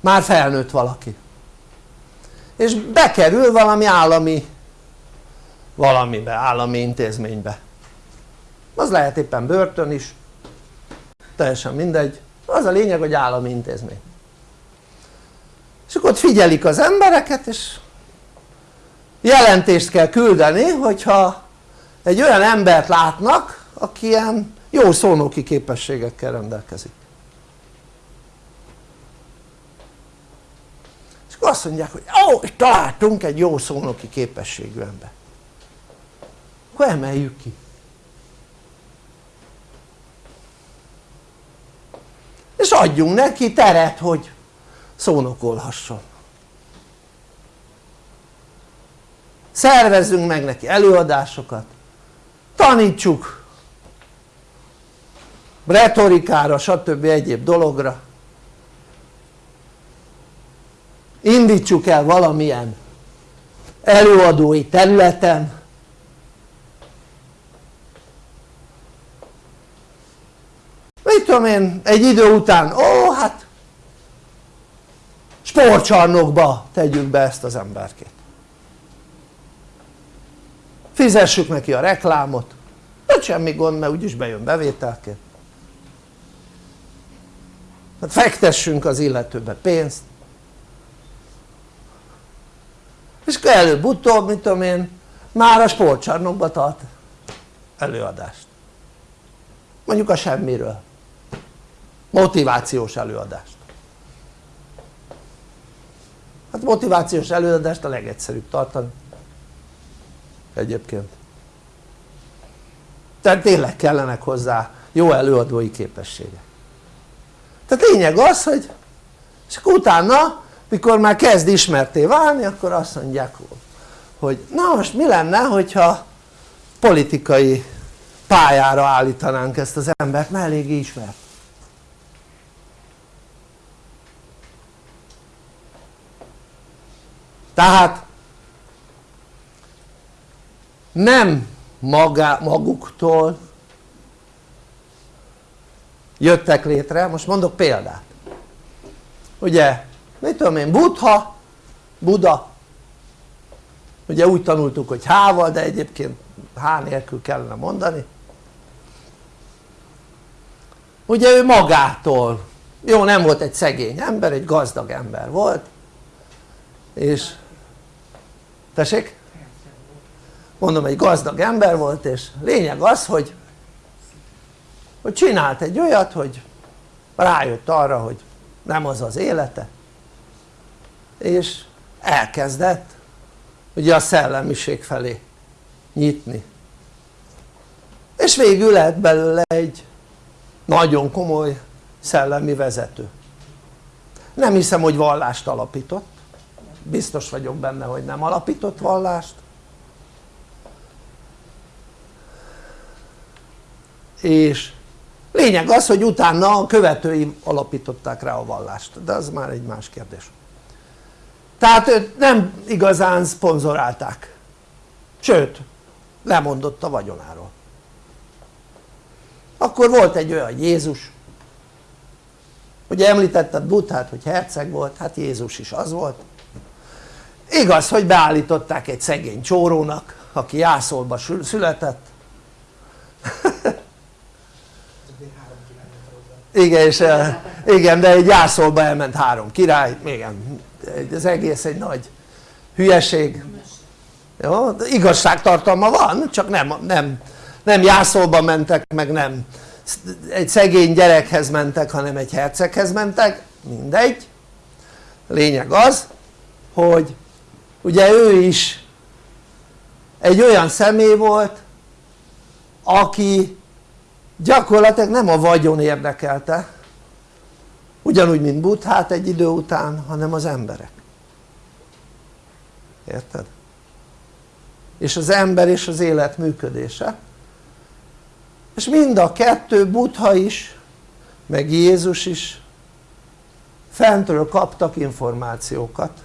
Speaker 1: már felnőtt valaki és bekerül valami állami valamibe, állami intézménybe. Az lehet éppen börtön is teljesen mindegy. Az a lényeg hogy állami intézmény. És akkor ott figyelik az embereket és jelentést kell küldeni hogyha egy olyan embert látnak aki ilyen jó szónoki képességekkel rendelkezik. És akkor azt mondják hogy ó találtunk egy jó szónoki képességű ember akkor emeljük ki. És adjunk neki teret hogy szónokolhasson. Szervezzünk meg neki előadásokat. Tanítsuk retorikára stb. egyéb dologra. Indítsuk el valamilyen előadói területen mit tudom én egy idő után. Ó hát sportcsarnokba tegyük be ezt az emberkét. Fizessük neki a reklámot. Hát semmi gond mert úgyis bejön bevételként. Hát fektessünk az illetőbe pénzt. És előbb-utóbb mit tudom én már a sportcsarnokba tart előadást. Mondjuk a semmiről motivációs előadást. Hát motivációs előadást a legegyszerűbb tartani. Egyébként. Tehát tényleg kellenek hozzá jó előadói képességek. Tehát lényeg az hogy és akkor utána mikor már kezd ismerté válni akkor azt mondják hogy na most mi lenne hogyha politikai pályára állítanánk ezt az embert mert eléggé ismert tehát nem magá, maguktól jöttek létre, most mondok példát. Ugye mit tudom én Buddha, Buda ugye úgy tanultuk hogy H-val de egyébként H nélkül kellene mondani. Ugye ő magától. Jó nem volt egy szegény ember egy gazdag ember volt. És tessék? mondom egy gazdag ember volt és lényeg az hogy hogy csinált egy olyat hogy rájött arra hogy nem az az élete és elkezdett ugye a szellemiség felé nyitni és végül lett belőle egy nagyon komoly szellemi vezető nem hiszem hogy vallást alapított biztos vagyok benne hogy nem alapított vallást. És lényeg az hogy utána a követői alapították rá a vallást. De az már egy más kérdés. Tehát őt nem igazán szponzorálták. Sőt lemondott a vagyonáról. Akkor volt egy olyan Jézus. Ugye említetted Buddhát hogy herceg volt, hát Jézus is az volt igaz hogy beállították egy szegény csórónak aki jászolba született. Igen és igen de egy jászolba elment három király. Igen az egész egy nagy hülyeség. Jó? igazságtartalma van csak nem, nem, nem jászolba mentek meg nem egy szegény gyerekhez mentek hanem egy herceghez mentek. Mindegy. Lényeg az hogy ugye ő is egy olyan személy volt aki gyakorlatilag nem a vagyon érdekelte ugyanúgy mint Buddhát egy idő után hanem az emberek. Érted? és az ember és az élet működése. És mind a kettő Buddha is meg Jézus is fentről kaptak információkat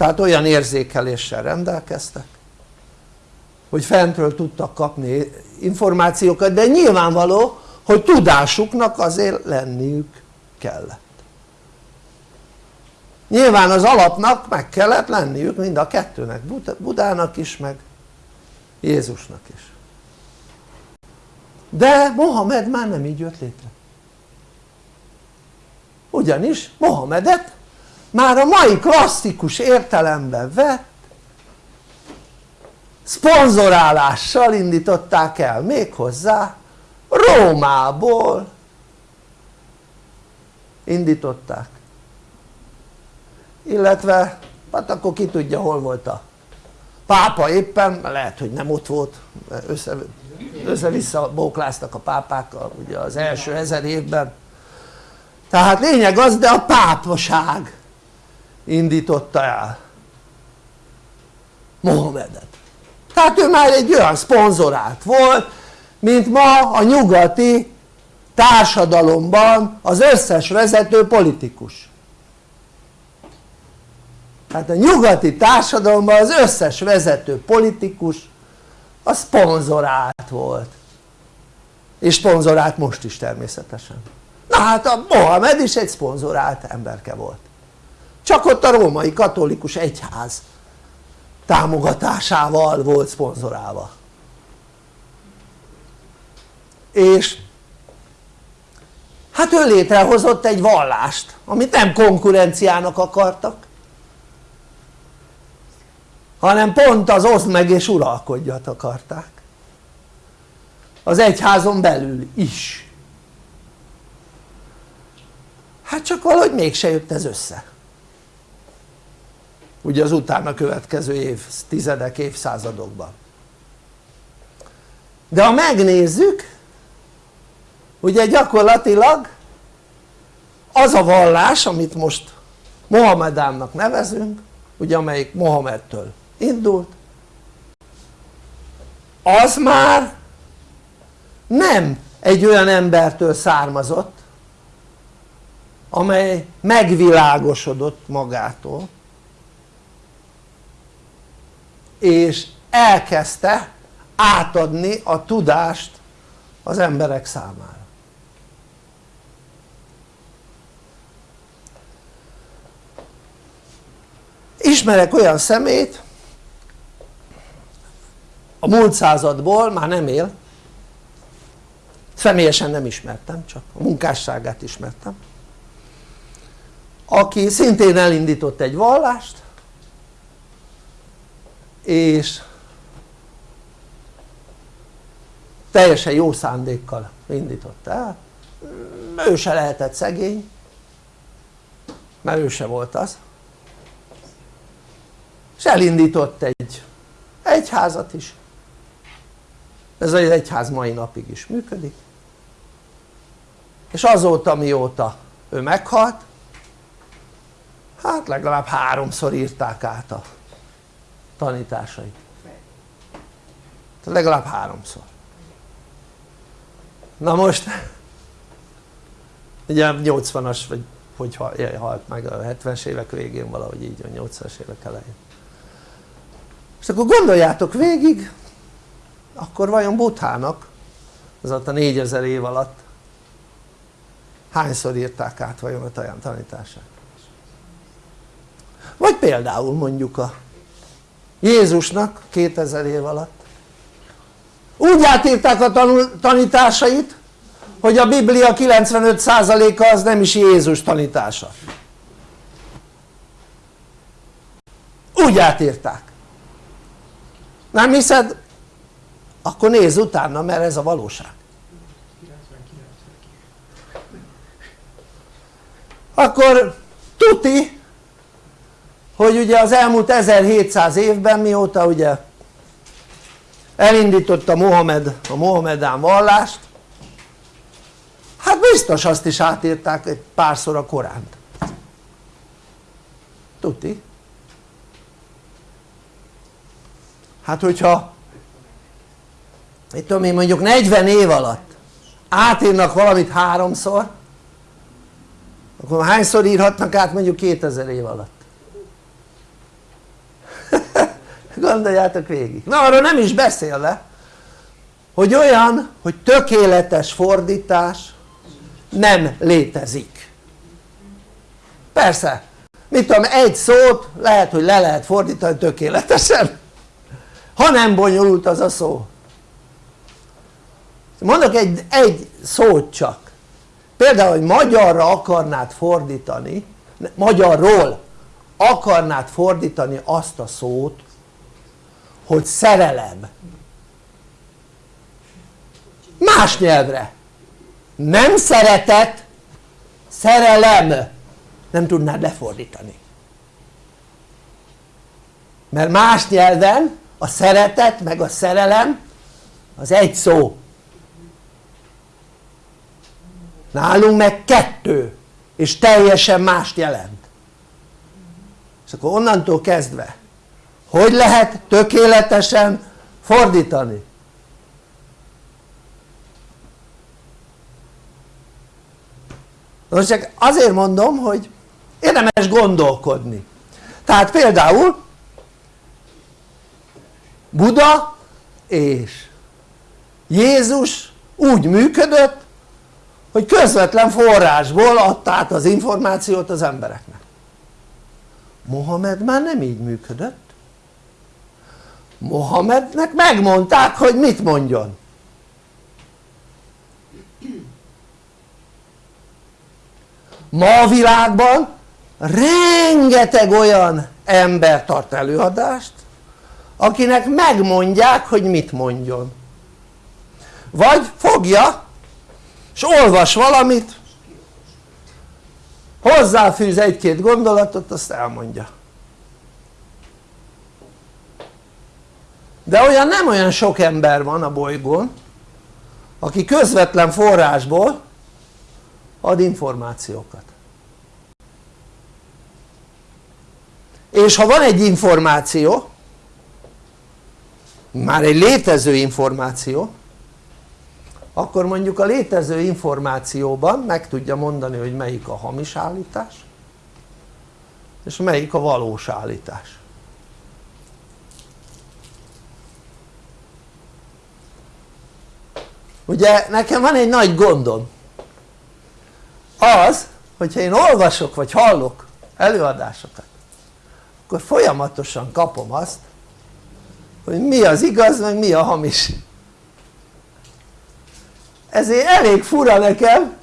Speaker 1: tehát olyan érzékeléssel rendelkeztek hogy fentről tudtak kapni információkat de nyilvánvaló hogy tudásuknak azért lenniük kellett. Nyilván az alapnak meg kellett lenniük mind a kettőnek Budának is meg Jézusnak is. De Mohamed már nem így jött létre. Ugyanis Mohamedet már a mai klasszikus értelemben vett szponzorálással indították el méghozzá Rómából. Indították. Illetve hát akkor ki tudja hol volt a pápa éppen, lehet hogy nem ott volt össze, össze-vissza bókláztak a pápákkal ugye az első ezer évben. Tehát lényeg az de a pápaság indította el. Mohamedet tehát ő már egy olyan szponzorált volt mint ma a nyugati társadalomban az összes vezető politikus. Tehát a nyugati társadalomban az összes vezető politikus a szponzorált volt. És szponzorált most is természetesen. Na hát a Mohamed is egy szponzorált emberke volt csak ott a római katolikus egyház támogatásával volt szponzorálva. És hát ő létrehozott egy vallást amit nem konkurenciának akartak hanem pont az oszd meg és uralkodjat akarták. Az egyházon belül is. Hát csak valahogy mégse jött ez össze ugye az utána következő évtizedek, évszázadokban. De ha megnézzük ugye gyakorlatilag az a vallás amit most Mohamedánnak nevezünk ugye amelyik Mohamedtől indult az már nem egy olyan embertől származott amely megvilágosodott magától és elkezdte átadni a tudást az emberek számára. Ismerek olyan szemét a múlt századból már nem él személyesen nem ismertem csak a munkásságát ismertem aki szintén elindított egy vallást és teljesen jó szándékkal indította el. Ő se lehetett szegény mert ő se volt az. És elindított egy egyházat is. Ez az egyház mai napig is működik. És azóta mióta ő meghalt hát legalább háromszor írták át a tanításait. Legalább háromszor. Na most ugye 80-as vagy hogy halt meg a 70-es évek végén valahogy így a 80-as évek elején. És akkor gondoljátok végig akkor vajon Buthának az a 4000 év alatt hányszor írták át vajon a tanítását? Vagy például mondjuk a Jézusnak 2000 év alatt. Úgy átírták a tanításait hogy a Biblia 95%-a az nem is Jézus tanítása. Úgy átírták. Nem hiszed? akkor nézz utána mert ez a valóság. Akkor tuti hogy ugye az elmúlt 1700 évben mióta ugye elindította Mohamed a Mohamedán vallást hát biztos azt is átírták egy párszor a Koránt. Tuti? Hát hogyha itt tudom én mondjuk 40 év alatt átírnak valamit háromszor akkor hányszor írhatnak át mondjuk 2000 év alatt gondoljátok végig. Na arról nem is beszélve hogy olyan hogy tökéletes fordítás nem létezik. Persze mit tudom egy szót lehet hogy le lehet fordítani tökéletesen ha nem bonyolult az a szó. Mondok egy, egy szót csak. Például hogy magyarra akarnád fordítani magyarról akarnád fordítani azt a szót hogy szerelem. Más nyelvre. Nem szeretet szerelem. Nem tudnád lefordítani. Mert más nyelven a szeretet meg a szerelem az egy szó. Nálunk meg kettő és teljesen mást jelent. És akkor onnantól kezdve hogy lehet tökéletesen fordítani? most csak azért mondom hogy érdemes gondolkodni. Tehát például Buda és Jézus úgy működött hogy közvetlen forrásból adta át az információt az embereknek. Mohamed már nem így működött Mohamednek megmondták hogy mit mondjon. Ma a világban rengeteg olyan ember tart előadást akinek megmondják hogy mit mondjon. Vagy fogja és olvas valamit hozzáfűz egy-két gondolatot azt elmondja de olyan nem olyan sok ember van a bolygón aki közvetlen forrásból ad információkat. És ha van egy információ már egy létező információ akkor mondjuk a létező információban meg tudja mondani hogy melyik a hamis állítás és melyik a valós állítás ugye nekem van egy nagy gondom. Az hogyha én olvasok vagy hallok előadásokat akkor folyamatosan kapom azt hogy mi az igaz meg mi a hamis. Ezért elég fura nekem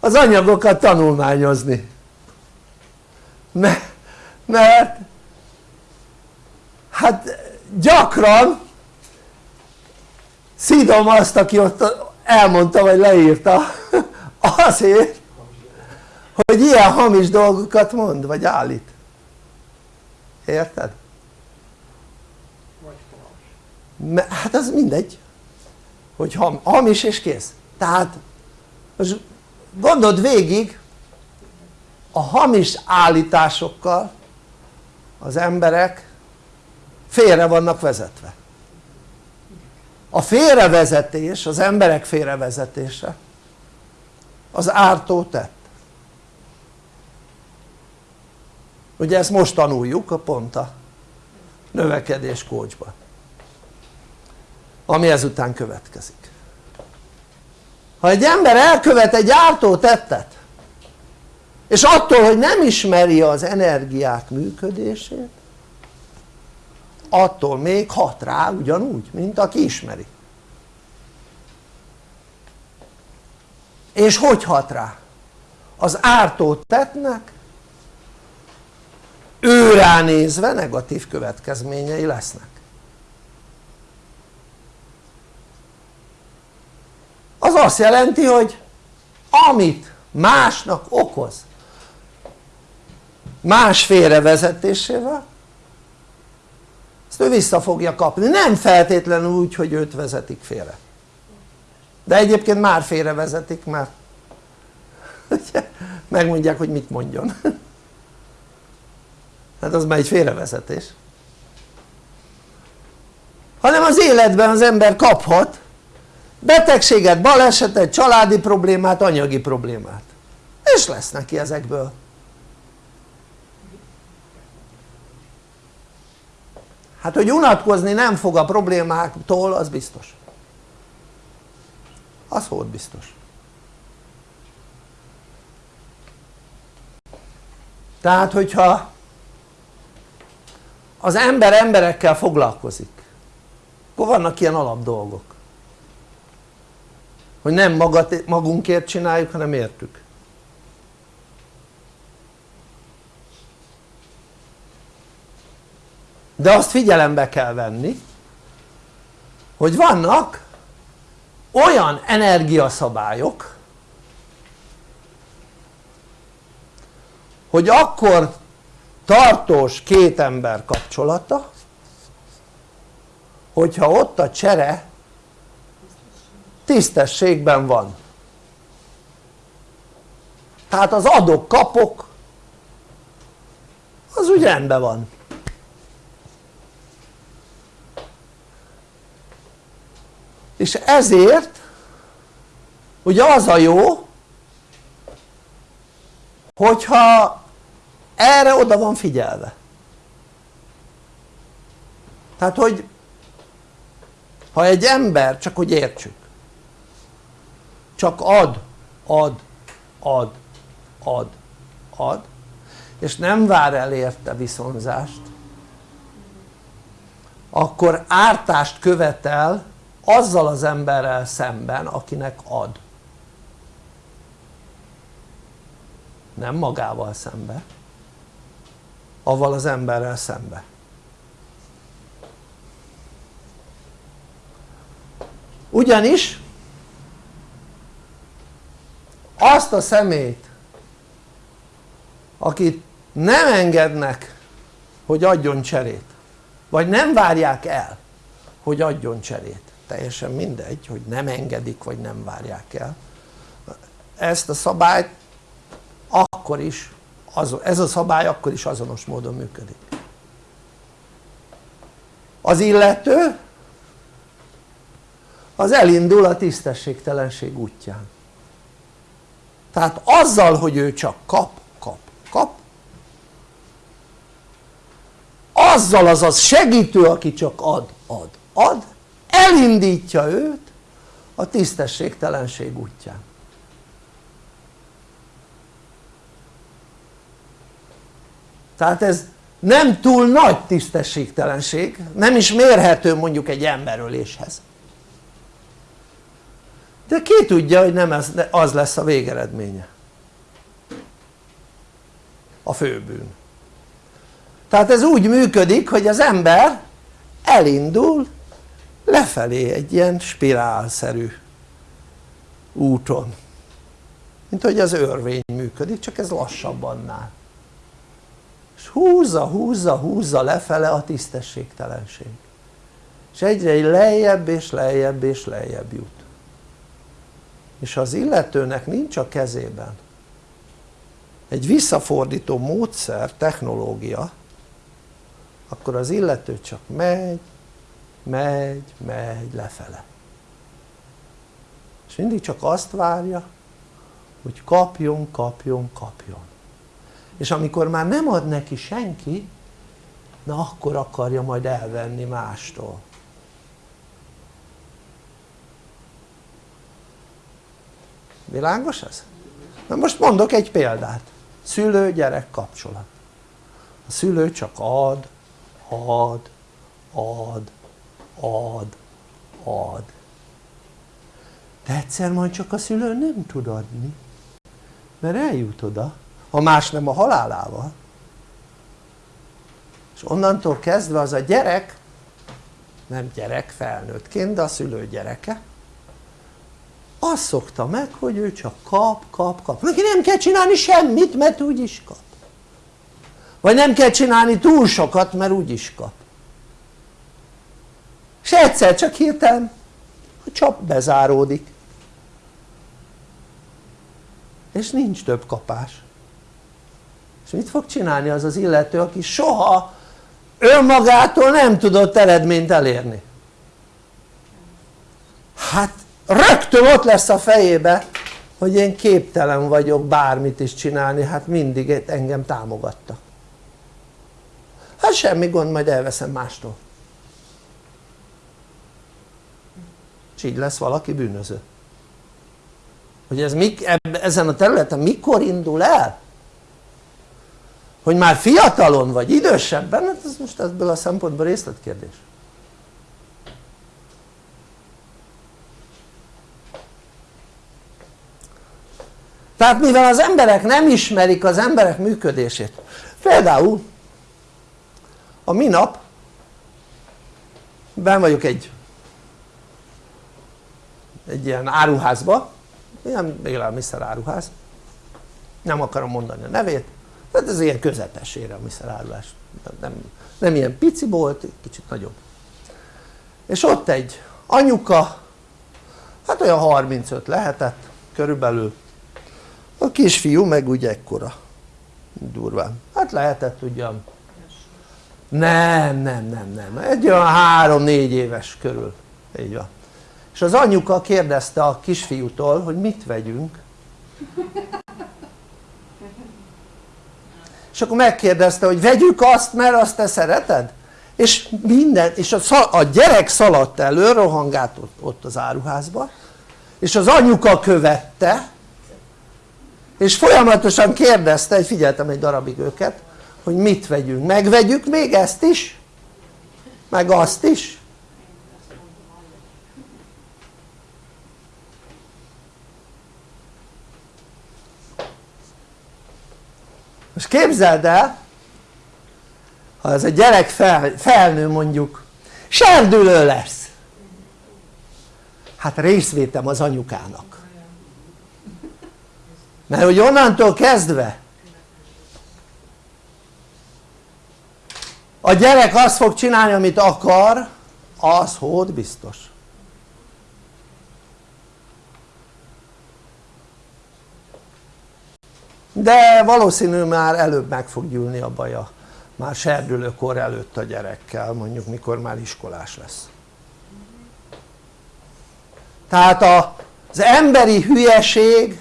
Speaker 1: az anyagokat tanulmányozni. Mert, mert hát gyakran szidom azt aki ott elmondta vagy leírta azért hogy ilyen hamis dolgokat mond vagy állít. Érted? hát az mindegy hogy hamis és kész. Tehát most gondold végig a hamis állításokkal az emberek félre vannak vezetve a félrevezetés, az emberek félrevezetése. Az ártó tett. Ugye ezt most tanuljuk a pont a növekedés kócsban ami ezután következik. Ha egy ember elkövet egy ártó tettet és attól hogy nem ismeri az energiák működését attól még hat rá ugyanúgy mint aki ismeri és hogy hat rá? az ártó tettnek ő ránézve negatív következményei lesznek az azt jelenti hogy amit másnak okoz más félrevezetésével ezt ő vissza fogja kapni, nem feltétlenül úgy hogy őt vezetik félre. De egyébként már félrevezetik mert megmondják hogy mit mondjon. Hát az már egy félrevezetés. Hanem az életben az ember kaphat betegséget, balesetet, családi problémát, anyagi problémát. És lesz neki ezekből hát hogy unatkozni nem fog a problémáktól az biztos. Az volt biztos. Tehát hogyha az ember emberekkel foglalkozik akkor vannak ilyen alap dolgok. Hogy nem magunkért csináljuk hanem értük de azt figyelembe kell venni hogy vannak olyan energiaszabályok hogy akkor tartós két ember kapcsolata hogyha ott a csere tisztességben van. Tehát az adok-kapok az úgy rendben van és ezért ugye az a jó hogyha erre oda van figyelve. Tehát hogy ha egy ember, csak hogy értsük csak ad, ad, ad, ad, ad és nem vár el érte viszonzást akkor ártást követel azzal az emberrel szemben akinek ad. Nem magával szembe avval az emberrel szembe. Ugyanis azt a szemét akit nem engednek hogy adjon cserét vagy nem várják el hogy adjon cserét teljesen mindegy hogy nem engedik vagy nem várják el. Ezt a szabályt akkor is ez a szabály akkor is azonos módon működik. Az illető az elindul a tisztességtelenség útján. Tehát azzal hogy ő csak kap, kap, kap azzal az az segítő aki csak ad, ad, ad elindítja őt a tisztességtelenség útján. Tehát ez nem túl nagy tisztességtelenség nem is mérhető mondjuk egy emberöléshez. De ki tudja hogy nem az, az lesz a végeredménye? A főbűn. Tehát ez úgy működik hogy az ember elindul lefelé egy ilyen spirálszerű úton. Mint hogy az örvény működik csak ez lassabb annál. És húzza húzza húzza lefele a tisztességtelenség. És egyre lejjebb és lejjebb és lejjebb jut. És az illetőnek nincs a kezében egy visszafordító módszer, technológia akkor az illető csak megy, megy, megy lefele. És mindig csak azt várja hogy kapjon, kapjon, kapjon. És amikor már nem ad neki senki na akkor akarja majd elvenni mástól. Világos ez? na most mondok egy példát. Szülő-gyerek kapcsolat. A szülő csak ad, ad, ad, ad, ad. De egyszer majd csak a szülő nem tud adni mert eljut oda ha más nem a halálával. És onnantól kezdve az a gyerek nem gyerek felnőttként de a szülő gyereke azt szokta meg hogy ő csak kap, kap, kap. Neki nem kell csinálni semmit mert úgyis kap. Vagy nem kell csinálni túl sokat mert úgyis kap és egyszer csak hirtelen a csap bezáródik. És nincs több kapás. És mit fog csinálni az az illető aki soha önmagától nem tudott eredményt elérni? Hát rögtön ott lesz a fejébe hogy én képtelen vagyok bármit is csinálni hát mindig engem támogattak hát semmi gond majd elveszem mástól és így lesz valaki bűnöző. Hogy ez mik, ezen a területen mikor indul el? Hogy már fiatalon vagy idősebben hát ez most ebből a szempontból részletkérdés. Tehát mivel az emberek nem ismerik az emberek működését például a minap ben vagyok egy egy ilyen áruházba. Ilyen élelmiszer áruház. Nem akarom mondani a nevét. Tehát ez ilyen közepes élelmiszerárulás nem, nem ilyen pici volt, kicsit nagyobb. És ott egy anyuka hát olyan 35 lehetett körülbelül. A kisfiú meg úgy ekkora. Durván, hát lehetett ugyan. Nem, nem, nem, nem, egy olyan 3-4 éves körül, így van és az anyuka kérdezte a kisfiútól hogy mit vegyünk és akkor megkérdezte hogy vegyük azt mert azt te szereted? és minden, és a, a gyerek szaladt elő, rohangált ott, ott az áruházba és az anyuka követte és folyamatosan kérdezte, hogy figyeltem egy darabig őket hogy mit vegyünk, megvegyük még ezt is? meg azt is? Most képzeld el ha ez a gyerek fel, felnő mondjuk serdülő lesz. Hát részvétem az anyukának. Mert hogy onnantól kezdve a gyerek azt fog csinálni amit akar az hód biztos de valószínű már előbb meg fog gyűlni a baja. Már serdülőkor előtt a gyerekkel mondjuk mikor már iskolás lesz. Tehát az emberi hülyeségnek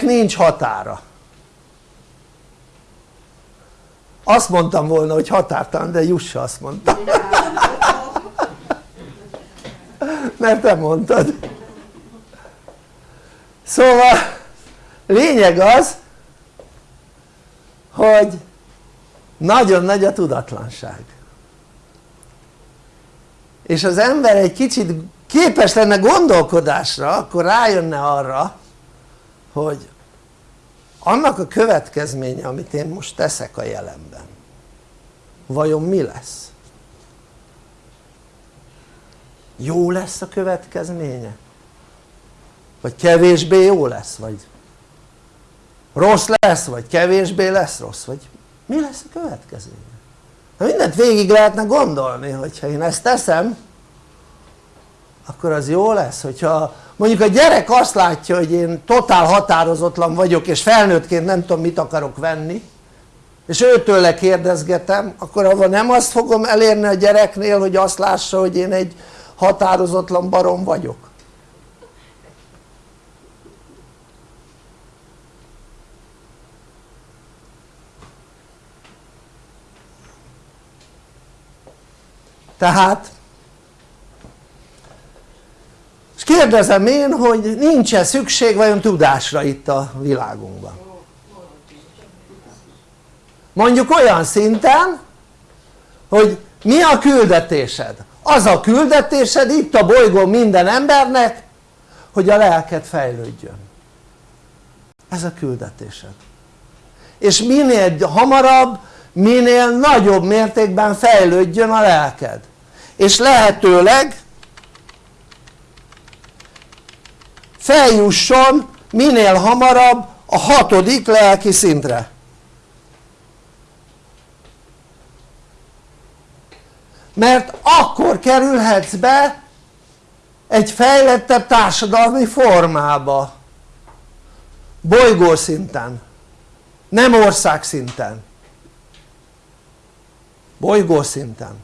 Speaker 1: nincs határa. Azt mondtam volna hogy határtalan de Jussa azt mondta. Mert te mondtad. Szóval lényeg az hogy nagyon nagy a tudatlanság és az ember egy kicsit képes lenne gondolkodásra akkor rájönne arra hogy annak a következménye amit én most teszek a jelenben vajon mi lesz? jó lesz a következménye? vagy kevésbé jó lesz? vagy rossz lesz? vagy kevésbé lesz rossz? vagy mi lesz a következménye? Na mindent végig lehetne gondolni hogyha én ezt teszem akkor az jó lesz hogyha mondjuk a gyerek azt látja hogy én totál határozatlan vagyok és felnőttként nem tudom mit akarok venni és őtől kérdezgetem akkor avval nem azt fogom elérni a gyereknél hogy azt lássa hogy én egy határozatlan barom vagyok tehát és kérdezem én hogy nincs-e szükség vajon tudásra itt a világunkban? Mondjuk olyan szinten hogy mi a küldetésed? az a küldetésed itt a bolygón minden embernek hogy a lelked fejlődjön. Ez a küldetésed. És minél hamarabb minél nagyobb mértékben fejlődjön a lelked és lehetőleg feljusson minél hamarabb a hatodik lelki szintre. Mert akkor kerülhetsz be egy fejlettebb társadalmi formába. Bolygószinten nem országszinten bolygószinten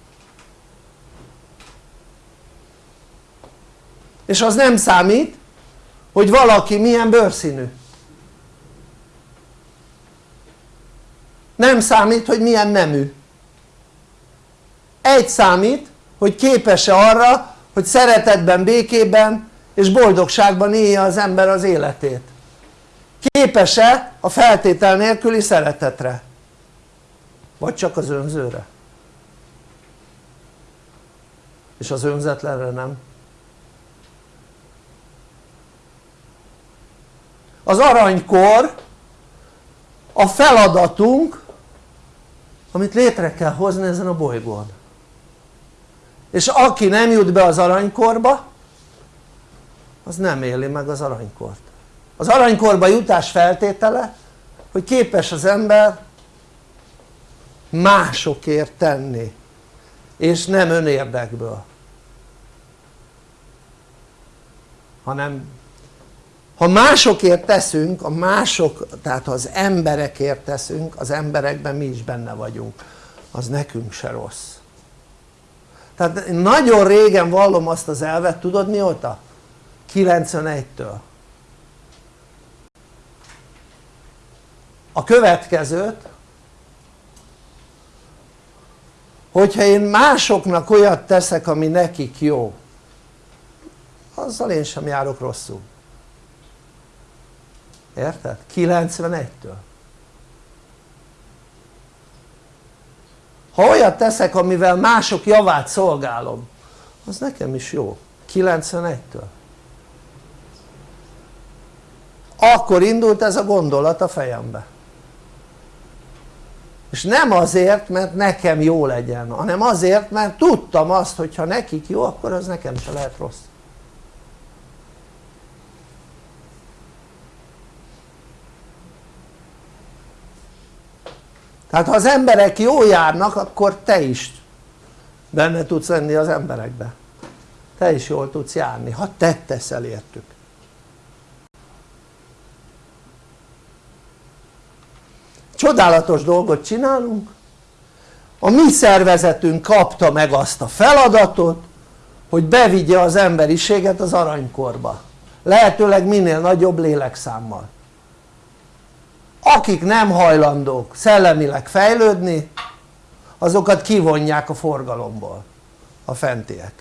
Speaker 1: és az nem számít hogy valaki milyen bőrszínű. Nem számít hogy milyen nemű. Egy számít hogy képes-e arra hogy szeretetben, békében és boldogságban élje az ember az életét. Képes-e a feltétel nélküli szeretetre? Vagy csak az önzőre? És az önzetlenre nem az aranykor a feladatunk amit létre kell hozni ezen a bolygón. És aki nem jut be az aranykorba az nem éli meg az aranykort. Az aranykorba jutás feltétele hogy képes az ember másokért tenni és nem önérdekből hanem ha másokért teszünk, a mások, tehát ha az emberekért teszünk, az emberekben mi is benne vagyunk, az nekünk se rossz. Tehát nagyon régen vallom azt az elvet, tudod mióta? 91-től a következőt hogyha én másoknak olyat teszek ami nekik jó azzal én sem járok rosszul érted? 91-től ha olyat teszek amivel mások javát szolgálom az nekem is jó. 91-től akkor indult ez a gondolat a fejembe. És nem azért mert nekem jó legyen hanem azért mert tudtam azt hogy ha nekik jó akkor az nekem se lehet rossz tehát ha az emberek jól járnak akkor te is benne tudsz lenni az emberekbe. Te is jól tudsz járni ha te teszel értük. Csodálatos dolgot csinálunk. A mi szervezetünk kapta meg azt a feladatot hogy bevigye az emberiséget az aranykorba. Lehetőleg minél nagyobb lélekszámmal akik nem hajlandók szellemileg fejlődni azokat kivonják a forgalomból. A fentiek.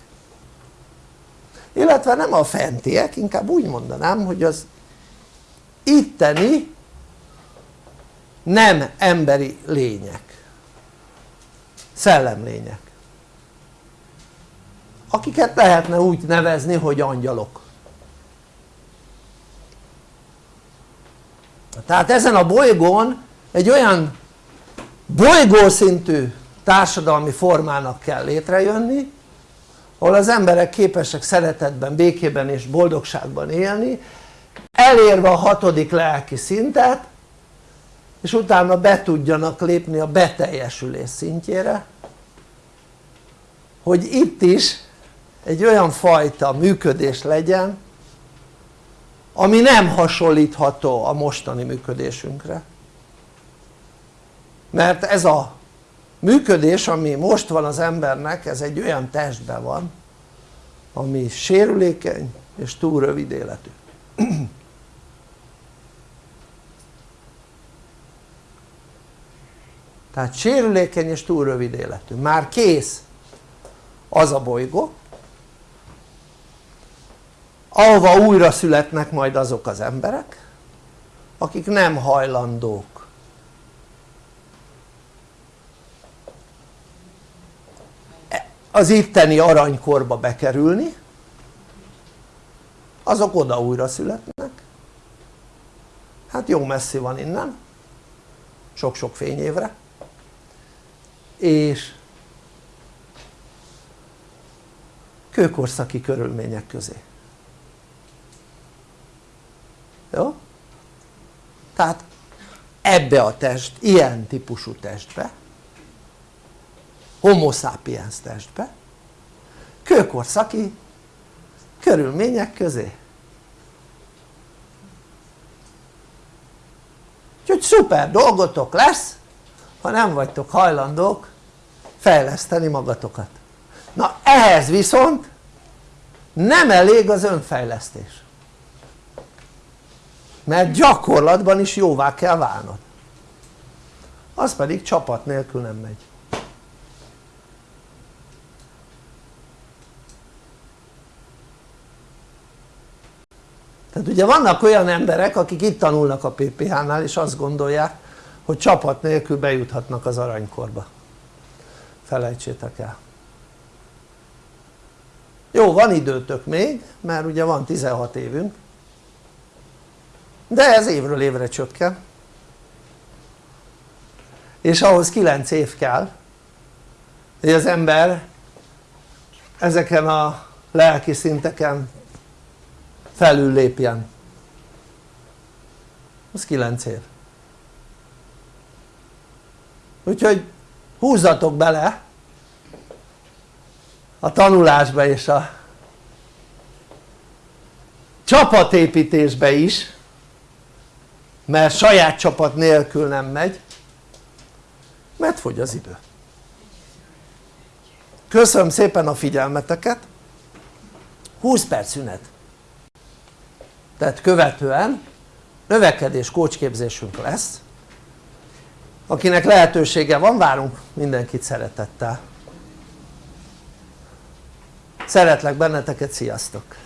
Speaker 1: Illetve nem a fentiek inkább úgy mondanám hogy az itteni nem emberi lények. Szellemlények. Akiket lehetne úgy nevezni hogy angyalok tehát ezen a bolygón egy olyan bolygószintű társadalmi formának kell létrejönni ahol az emberek képesek szeretetben, békében és boldogságban élni elérve a hatodik lelki szintet és utána be tudjanak lépni a beteljesülés szintjére hogy itt is egy olyan fajta működés legyen ami nem hasonlítható a mostani működésünkre. Mert ez a működés ami most van az embernek ez egy olyan testben van ami sérülékeny és túl rövid életű. Tehát sérülékeny és túl rövid életű, már kész az a bolygó ahova újra születnek majd azok az emberek akik nem hajlandók. Az itteni aranykorba bekerülni azok oda újra születnek. Hát jó messzi van innen sok-sok fényévre. És kőkorszaki körülmények közé jó? tehát ebbe a test, ilyen típusú testbe homo sapiens testbe kőkorszaki körülmények közé. Úgyhogy szuper dolgotok lesz ha nem vagytok hajlandók fejleszteni magatokat. Na ehhez viszont nem elég az önfejlesztés mert gyakorlatban is jóvá kell válnod. Az pedig csapat nélkül nem megy. Tehát ugye vannak olyan emberek akik itt tanulnak a PPH-nál és azt gondolják hogy csapat nélkül bejuthatnak az aranykorba. Felejtsétek el. Jó van időtök még mert ugye van 16 évünk de ez évről évre csökken. És ahhoz 9 év kell hogy az ember ezeken a lelki szinteken felül lépjen. Az 9 év. Úgyhogy húzzatok bele a tanulásba és a csapatépítésbe is mert saját csapat nélkül nem megy mert fogy az idő. Köszönöm szépen a figyelmeteket. 20 perc szünet. Tehát követően növekedés kócsképzésünk lesz. Akinek lehetősége van várunk mindenkit szeretettel. Szeretlek benneteket sziasztok